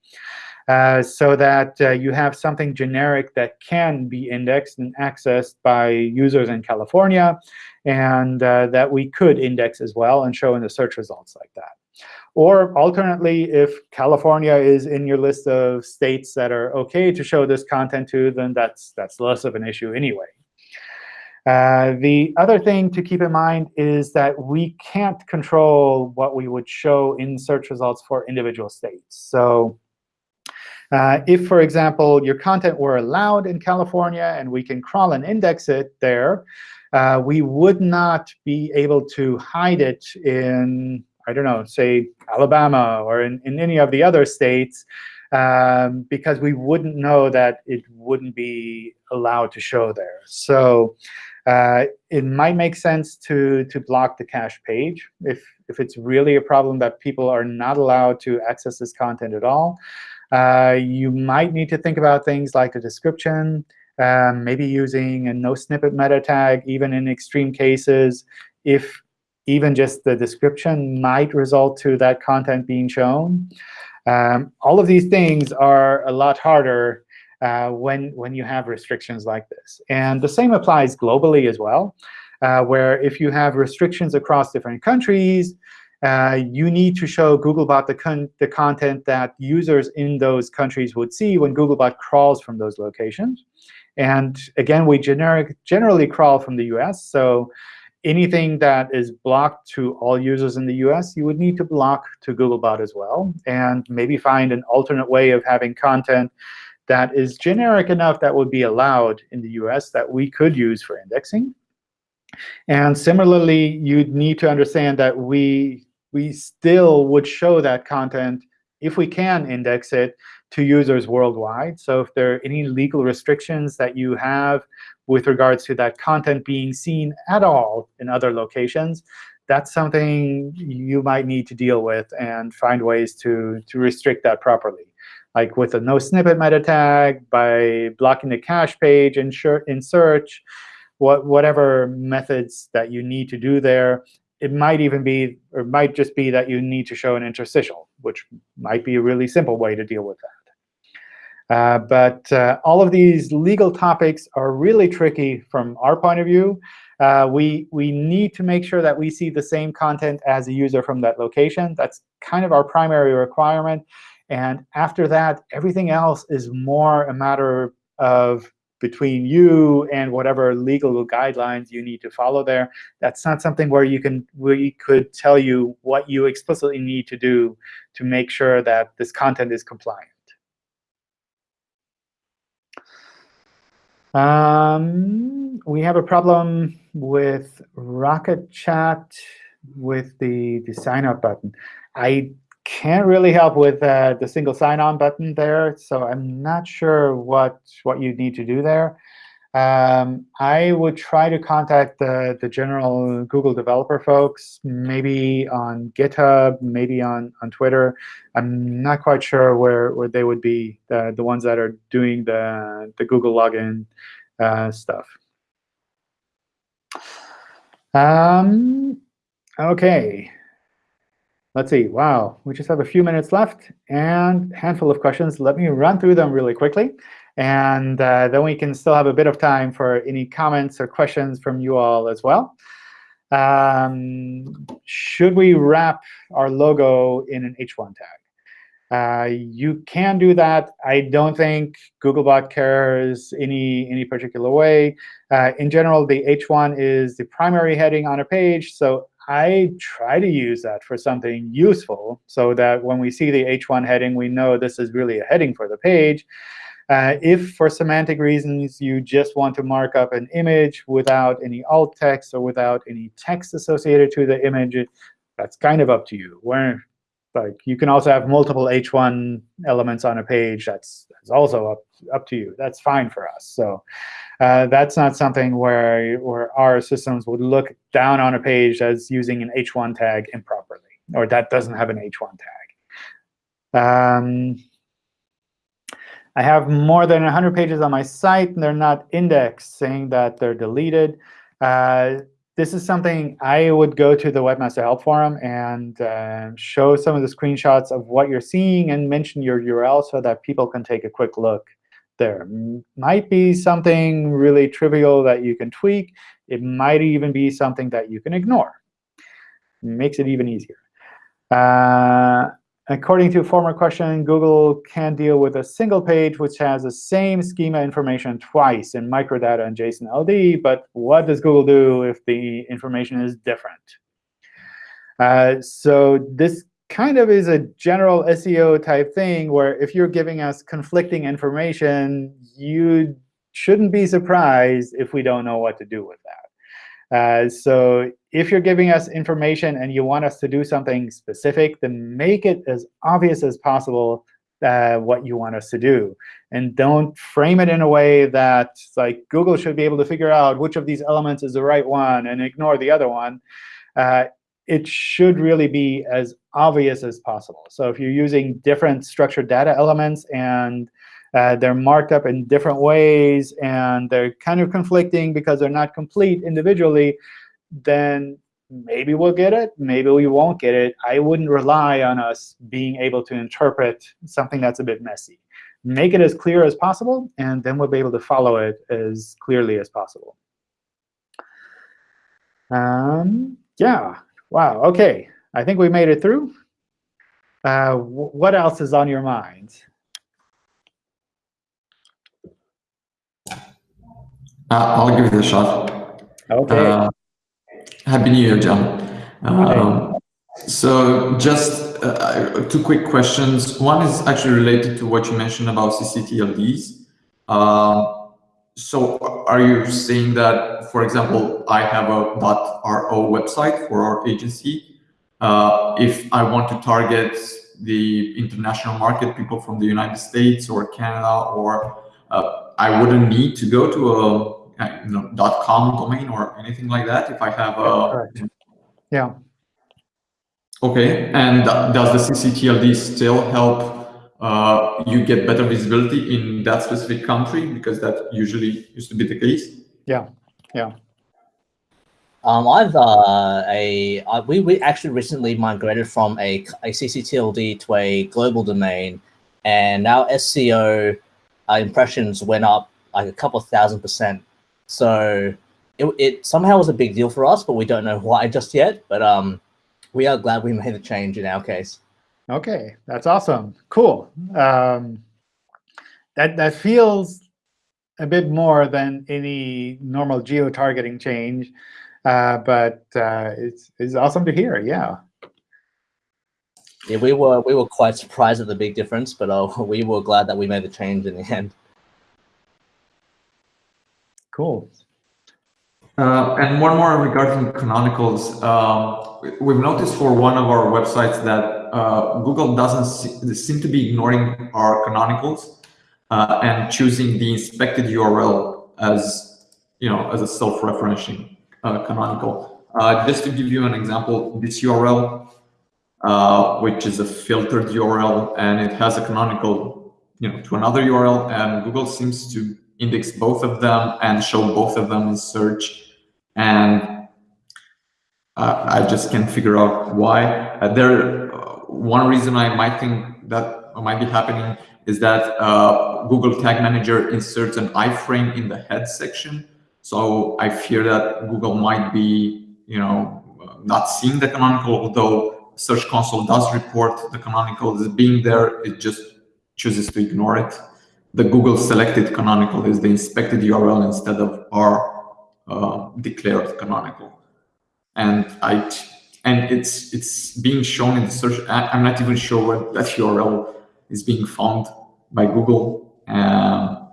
Uh, so that uh, you have something generic that can be indexed and accessed by users in California, and uh, that we could index as well and show in the search results like that. Or alternately, if California is in your list of states that are OK to show this content to, then that's, that's less of an issue anyway. Uh, the other thing to keep in mind is that we can't control what we would show in search results for individual states. So uh, if, for example, your content were allowed in California and we can crawl and index it there, uh, we would not be able to hide it in, I don't know, say Alabama or in, in any of the other states um, because we wouldn't know that it wouldn't be allowed to show there. So uh, it might make sense to, to block the cache page if, if it's really a problem that people are not allowed to access this content at all. Uh, you might need to think about things like a description, um, maybe using a no snippet meta tag, even in extreme cases, if even just the description might result to that content being shown. Um, all of these things are a lot harder uh, when, when you have restrictions like this. And the same applies globally as well, uh, where if you have restrictions across different countries, uh, you need to show Googlebot the, con the content that users in those countries would see when Googlebot crawls from those locations. And again, we generic, generally crawl from the US. So anything that is blocked to all users in the US, you would need to block to Googlebot as well, and maybe find an alternate way of having content that is generic enough that would be allowed in the US that we could use for indexing. And similarly, you'd need to understand that we, we still would show that content, if we can index it, to users worldwide. So if there are any legal restrictions that you have with regards to that content being seen at all in other locations, that's something you might need to deal with and find ways to, to restrict that properly. Like with a no snippet meta tag, by blocking the cache page in, in search, what, whatever methods that you need to do there. It might even be, or might just be that you need to show an interstitial, which might be a really simple way to deal with that. Uh, but uh, all of these legal topics are really tricky from our point of view. Uh, we, we need to make sure that we see the same content as a user from that location. That's kind of our primary requirement. And after that, everything else is more a matter of between you and whatever legal guidelines you need to follow there. That's not something where you can we could tell you what you explicitly need to do to make sure that this content is compliant. Um, we have a problem with Rocket Chat with the, the sign up button. I can't really help with uh, the single sign-on button there, so I'm not sure what, what you need to do there. Um, I would try to contact the, the general Google developer folks, maybe on GitHub, maybe on, on Twitter. I'm not quite sure where, where they would be, the, the ones that are doing the, the Google login uh, stuff. Um, OK. Let's see. Wow, we just have a few minutes left and a handful of questions. Let me run through them really quickly. And uh, then we can still have a bit of time for any comments or questions from you all as well. Um, should we wrap our logo in an H1 tag? Uh, you can do that. I don't think Googlebot cares any, any particular way. Uh, in general, the H1 is the primary heading on a page. So I try to use that for something useful so that when we see the H1 heading, we know this is really a heading for the page. Uh, if for semantic reasons you just want to mark up an image without any alt text or without any text associated to the image, that's kind of up to you. Where like you can also have multiple H1 elements on a page. That's, that's also up, up to you. That's fine for us. So uh, that's not something where, where our systems would look down on a page as using an H1 tag improperly, or that doesn't have an H1 tag. Um, I have more than 100 pages on my site, and they're not indexed, saying that they're deleted. Uh, this is something I would go to the Webmaster Help Forum and uh, show some of the screenshots of what you're seeing and mention your URL so that people can take a quick look there. Might be something really trivial that you can tweak. It might even be something that you can ignore. Makes it even easier. Uh, according to a former question, Google can deal with a single page which has the same schema information twice in microdata and JSON LD. But what does Google do if the information is different? Uh, so this kind of is a general SEO type thing where if you're giving us conflicting information, you shouldn't be surprised if we don't know what to do with that. Uh, so if you're giving us information and you want us to do something specific, then make it as obvious as possible uh, what you want us to do. And don't frame it in a way that like Google should be able to figure out which of these elements is the right one and ignore the other one. Uh, it should really be as obvious as possible. So if you're using different structured data elements and uh, they're marked up in different ways, and they're kind of conflicting because they're not complete individually, then maybe we'll get it, maybe we won't get it. I wouldn't rely on us being able to interpret something that's a bit messy. Make it as clear as possible, and then we'll be able to follow it as clearly as possible. Um, yeah, wow, OK. I think we made it through. Uh, what else is on your mind? Uh, I'll give it a shot. Okay. Uh, Happy New Year, John. Um, so just uh, two quick questions. One is actually related to what you mentioned about CCTLDs. Um, so are you saying that, for example, I have a .ro website for our agency. Uh, if I want to target the international market, people from the United States or Canada, or uh, I wouldn't need to go to a you know, .com domain or anything like that if I have a... Yeah. OK, and does the CCTLD still help uh, you get better visibility in that specific country? Because that usually used to be the case. Yeah, yeah. Um, I've uh, a I, we we actually recently migrated from a a CCTLD to a global domain, and our SEO uh, impressions went up like a couple thousand percent so it, it somehow was a big deal for us, but we don't know why just yet. But um, we are glad we made the change in our case. OK, that's awesome. Cool. Um, that, that feels a bit more than any normal geo-targeting change. Uh, but uh, it's, it's awesome to hear. Yeah. Yeah, we were we were quite surprised at the big difference, but uh, we were glad that we made the change in the end. Cool. Uh, and one more regarding canonicals. Uh, we've noticed for one of our websites that uh, Google doesn't see, seem to be ignoring our canonicals uh, and choosing the inspected URL as you know as a self-referencing uh, canonical. Uh, just to give you an example, this URL, which is a filtered URL, and it has a canonical you know to another URL, and Google seems to index both of them and show both of them in search. And uh, I just can't figure out why. Uh, there, uh, one reason I might think that might be happening is that uh, Google Tag Manager inserts an iframe in the head section. So I fear that Google might be, you know, not seeing the canonical, although Search Console does report the canonical as being there. It just chooses to ignore it the Google selected canonical is the inspected URL instead of our uh, declared canonical. And I and it's it's being shown in the search. I'm not even sure what that URL is being found by Google. Um,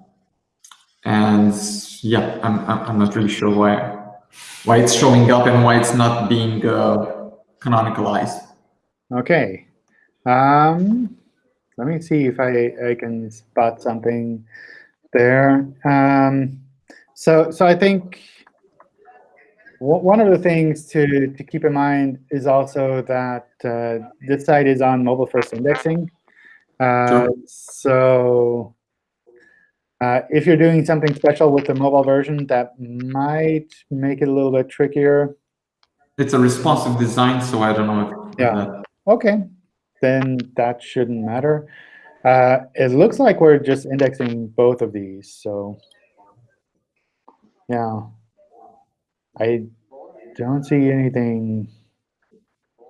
and yeah, I'm I'm not really sure why why it's showing up and why it's not being uh, canonicalized. Okay. Um, let me see if I, I can spot something there. Um, so, so I think one of the things to, to keep in mind is also that uh, this site is on mobile first indexing. Uh, sure. So uh, if you're doing something special with the mobile version, that might make it a little bit trickier. It's a responsive design, so I don't know. If yeah. OK then that shouldn't matter. Uh, it looks like we're just indexing both of these. So yeah, I don't see anything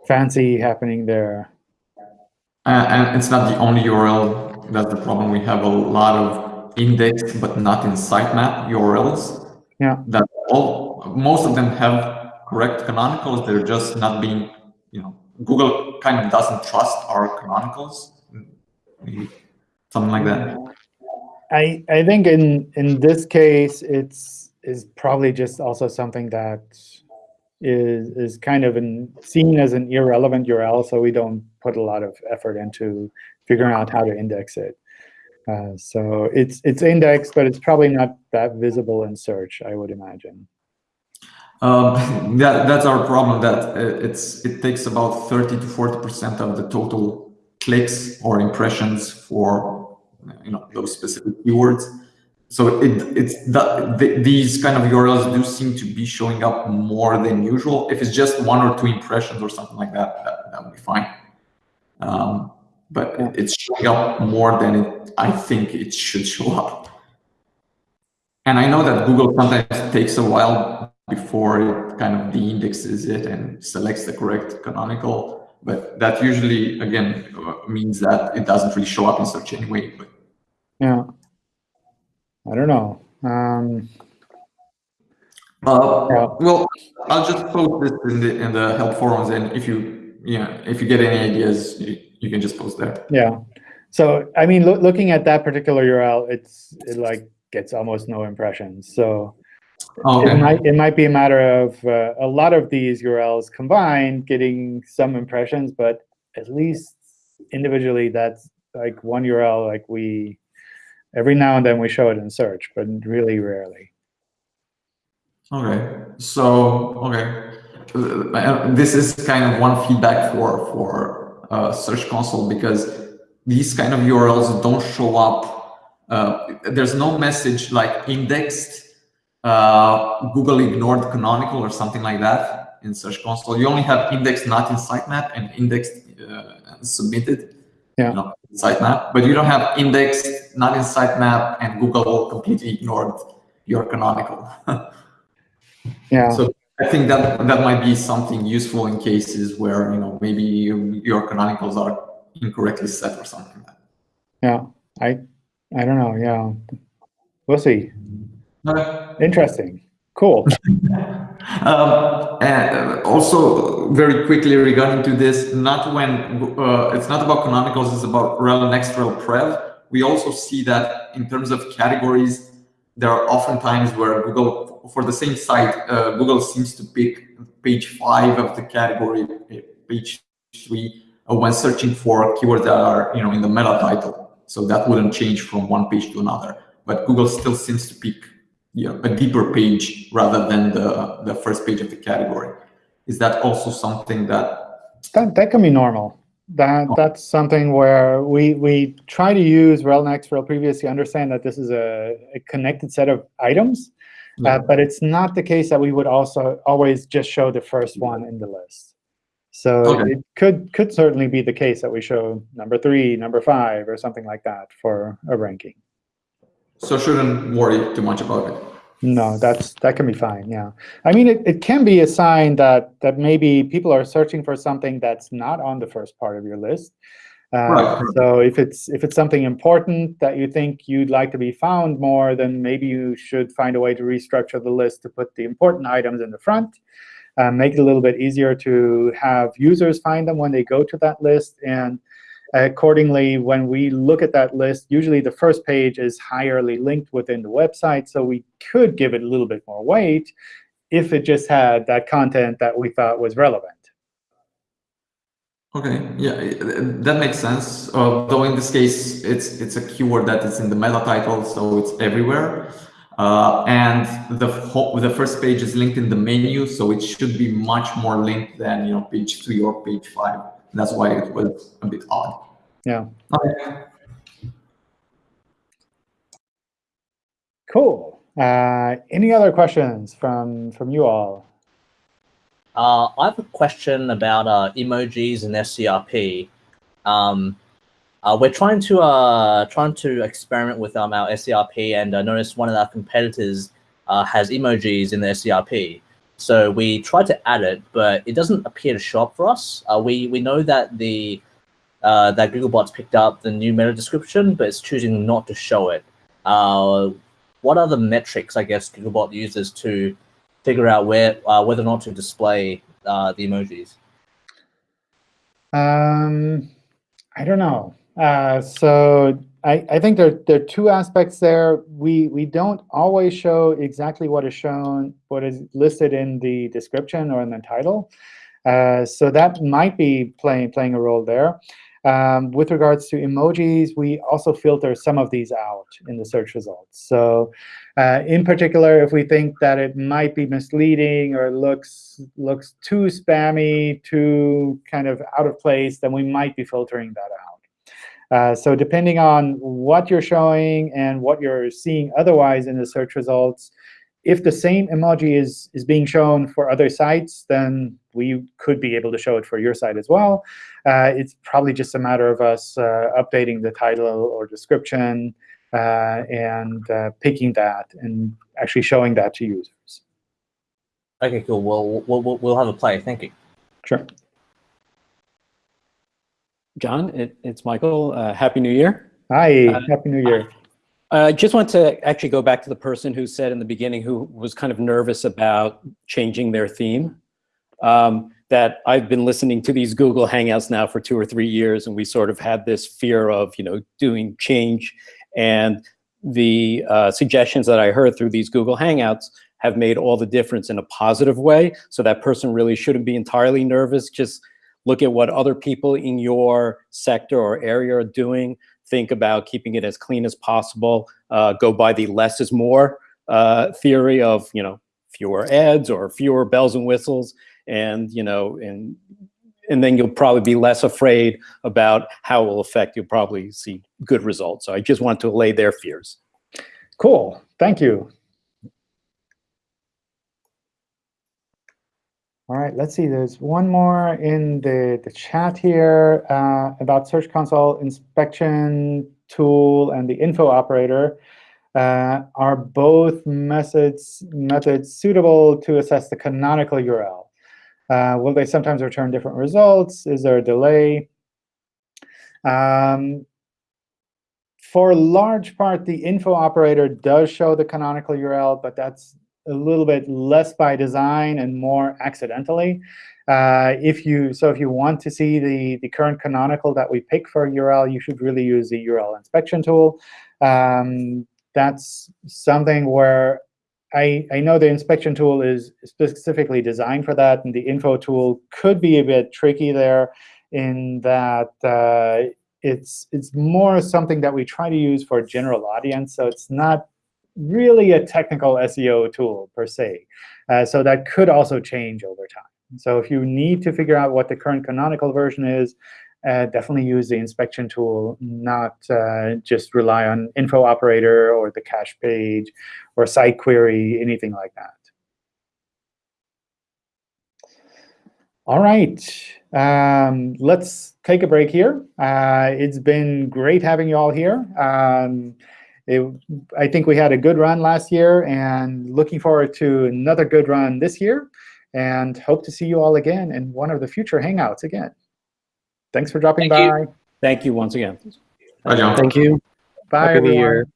fancy happening there. and it's not the only URL that's the problem. We have a lot of indexed but not in sitemap URLs. Yeah. That all most of them have correct canonicals. They're just not being, you know, Google kind of doesn't trust our canonicals. Something like that. I I think in in this case it's is probably just also something that is is kind of seen as an irrelevant URL, so we don't put a lot of effort into figuring out how to index it. Uh, so it's it's indexed, but it's probably not that visible in search, I would imagine. Um, that that's our problem. That it's it takes about thirty to forty percent of the total clicks or impressions for you know those specific keywords. So it it's that the, these kind of URLs do seem to be showing up more than usual. If it's just one or two impressions or something like that, that, that would be fine. Um, but Yeah. it's showing up more than it, I think it should show up. And I know that Google sometimes takes a while before it kind of de-indexes it and selects the correct canonical, but that usually, again, uh, means that it doesn't really show up in search anyway. But Yeah. I don't know. Um, Uh, Yeah. well, I'll just post this in the in the help forums, and if you yeah, if you get any ideas, you, you can just post there. yeah. So I mean, loo- looking at that particular URL, it's it like gets almost no impressions. So Oh, it might it might be a matter of uh, a lot of these URLs combined getting some impressions, but at least individually, that's like one URL. Like we every now and then we show it in search, but really rarely. Okay. So okay, this is kind of one feedback for for uh, Search Console because these kind of URLs don't show up. Uh, there's no message like indexed, uh, Google ignored canonical or something like that in Search Console. You only have indexed not in sitemap and indexed uh, submitted. Yeah. You know, in sitemap, but you don't have indexed not in sitemap and Google completely ignored your canonical. Yeah. So I think that that might be something useful in cases where you know maybe you, your canonicals are incorrectly set or something like that. Yeah, I, I don't know. Yeah, we'll see. Okay. Interesting. Cool. Um, and also very quickly regarding to this, not when uh, it's not about canonicals, it's about rel next rel prev. We also see that in terms of categories, there are often times where Google, for the same site, uh, Google seems to pick page five of the category, eh, page three, uh, when searching for keywords that are you know in the meta title. So that wouldn't change from one page to another. But Google still seems to pick you know, a deeper page rather than the, the first page of the category. Is that also something that, That that can be normal. That that's something where we we try to use rel next rel previous to understand that this is a, a connected set of items, uh, but it's not the case that we would also always just show the first one in the list. So Okay. it could could certainly be the case that we show number three, number five, or something like that for a ranking. So shouldn't worry too much about it. No, that's that can be fine. Yeah, I mean, it, it can be a sign that that maybe people are searching for something that's not on the first part of your list. Uh, Right. So if it's if it's something important that you think you'd like to be found more, then maybe you should find a way to restructure the list to put the important items in the front, uh, make it a little bit easier to have users find them when they go to that list, and accordingly, when we look at that list, usually the first page is higherly linked within the website, so we could give it a little bit more weight if it just had that content that we thought was relevant. Okay, yeah, that makes sense. Uh, though in this case, it's it's a keyword that is in the meta title, so it's everywhere. Uh, and the the first page is linked in the menu, so it should be much more linked than you know page three or page five. That's why it was a bit odd. Yeah. Okay. Cool. Uh, any other questions from from you all? Uh, I have a question about uh, emojis and SERP. Um, uh, we're trying to uh, trying to experiment with um, our SERP, and I noticed one of our competitors uh, has emojis in their SERP. So we tried to add it, but it doesn't appear to show up for us. Uh, we we know that the uh, that Googlebot's picked up the new meta description, but it's choosing not to show it. Uh, what are the metrics, I guess, Googlebot uses to figure out where uh, whether or not to display uh, the emojis? Um, I don't know. Uh, so I, I think there, there are two aspects there. We, we don't always show exactly what is shown, what is listed in the description or in the title. Uh, so that might be playing, playing a role there. Um, with regards to emojis, we also filter some of these out in the search results. So uh, in particular, if we think that it might be misleading or looks, looks too spammy, too kind of out of place, then we might be filtering that out. Uh, so depending on what you're showing and what you're seeing otherwise in the search results, if the same emoji is, is being shown for other sites, then we could be able to show it for your site as well. Uh, it's probably just a matter of us uh, updating the title or description uh, and uh, picking that and actually showing that to users. Okay, cool. Well, we'll, we'll, we'll have a play. Thank you. Sure. John, it, it's Michael. Uh, Happy New Year. Hi, Uh, Happy New Year. I just want to actually go back to the person who said in the beginning who was kind of nervous about changing their theme. Um, that I've been listening to these Google Hangouts now for two or three years, and we sort of had this fear of, you know, doing change. And the uh, suggestions that I heard through these Google Hangouts have made all the difference in a positive way. So that person really shouldn't be entirely nervous. Just look at what other people in your sector or area are doing. Think about keeping it as clean as possible. Uh, go by the less is more uh, theory of, you know, fewer ads or fewer bells and whistles and you know and and then you'll probably be less afraid about how it will affect you'll probably see good results so i just want to allay their fears Cool. Thank you. All right, let's see. There's one more in the, the chat here uh, about Search Console inspection tool and the info operator. Uh, are both methods methods suitable to assess the canonical URL? Uh, will they sometimes return different results? Is there a delay? Um, for a large part, the info operator does show the canonical URL, but that's a little bit less by design and more accidentally. Uh, if you so if you want to see the the current canonical that we pick for URL, you should really use the URL inspection tool. Um, that's something where I, I know the inspection tool is specifically designed for that, and the info tool could be a bit tricky there in that uh, it's, it's more something that we try to use for a general audience. So it's not really a technical SEO tool per se. Uh, so that could also change over time. So if you need to figure out what the current canonical version is, uh, definitely use the inspection tool, not uh, just rely on info operator or the cache page or site query, anything like that. All right, um, let's take a break here. Uh, it's been great having you all here. Um, it, I think we had a good run last year, and looking forward to another good run this year. And hope to see you all again in one of the future Hangouts again. Thanks for dropping Thank you. by. thank you once again Bye, John. Thank you. Bye, Happy New everyone. Year.